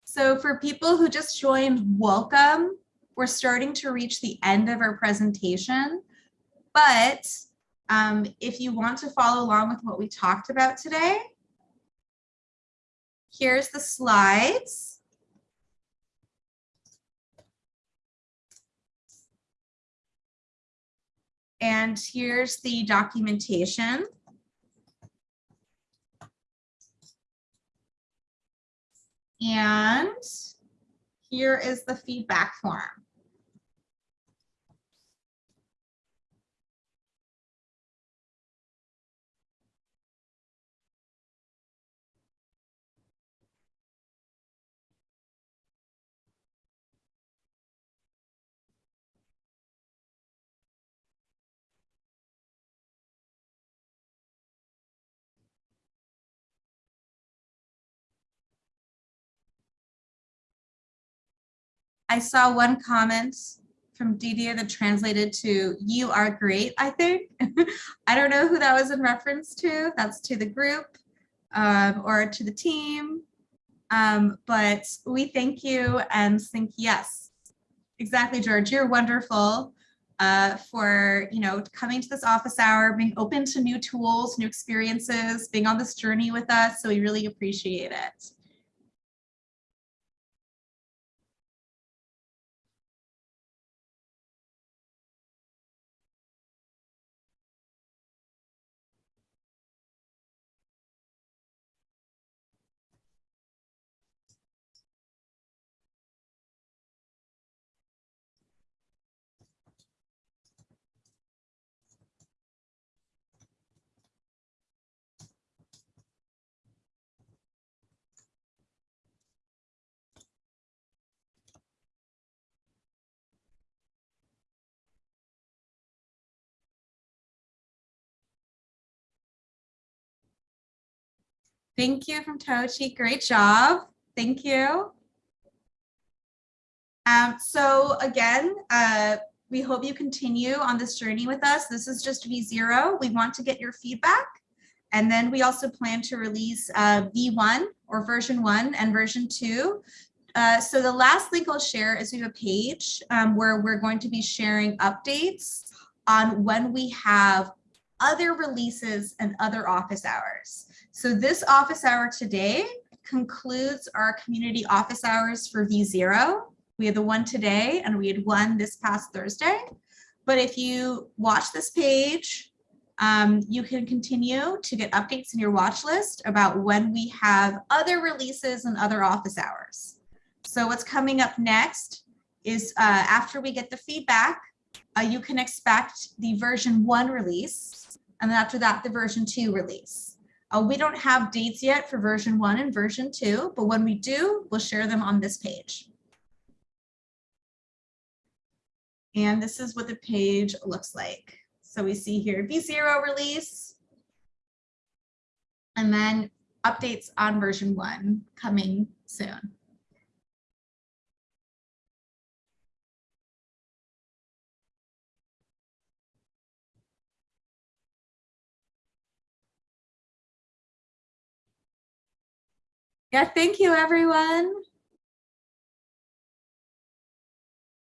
So for people who just joined, welcome. we're starting to reach the end of our presentation, but um, if you want to follow along with what we talked about today, here's the slides. And here's the documentation. And here is the feedback form. I saw one comment from Didier that translated to you are great, I think. *laughs* I don't know who that was in reference to. That's to the group um, or to the team. Um, but we thank you and think yes, exactly, George. You're wonderful uh, for you know coming to this office hour, being open to new tools, new experiences, being on this journey with us. So we really appreciate it. Thank you from Tochi. Great job. Thank you. Um, so again, uh, we hope you continue on this journey with us. This is just V0. We want to get your feedback. And then we also plan to release uh, V1 or version one and version two. Uh, so the last link I'll share is we have a page um, where we're going to be sharing updates on when we have other releases and other office hours. So this office hour today concludes our community office hours for V0. We had the one today and we had one this past Thursday. But if you watch this page, um, you can continue to get updates in your watch list about when we have other releases and other office hours. So what's coming up next is uh, after we get the feedback, uh, you can expect the version one release, and then after that, the version two release. Uh, we don't have dates yet for version one and version two, but when we do, we'll share them on this page. And this is what the page looks like. So we see here V0 release, and then updates on version one coming soon. Yeah, thank you, everyone.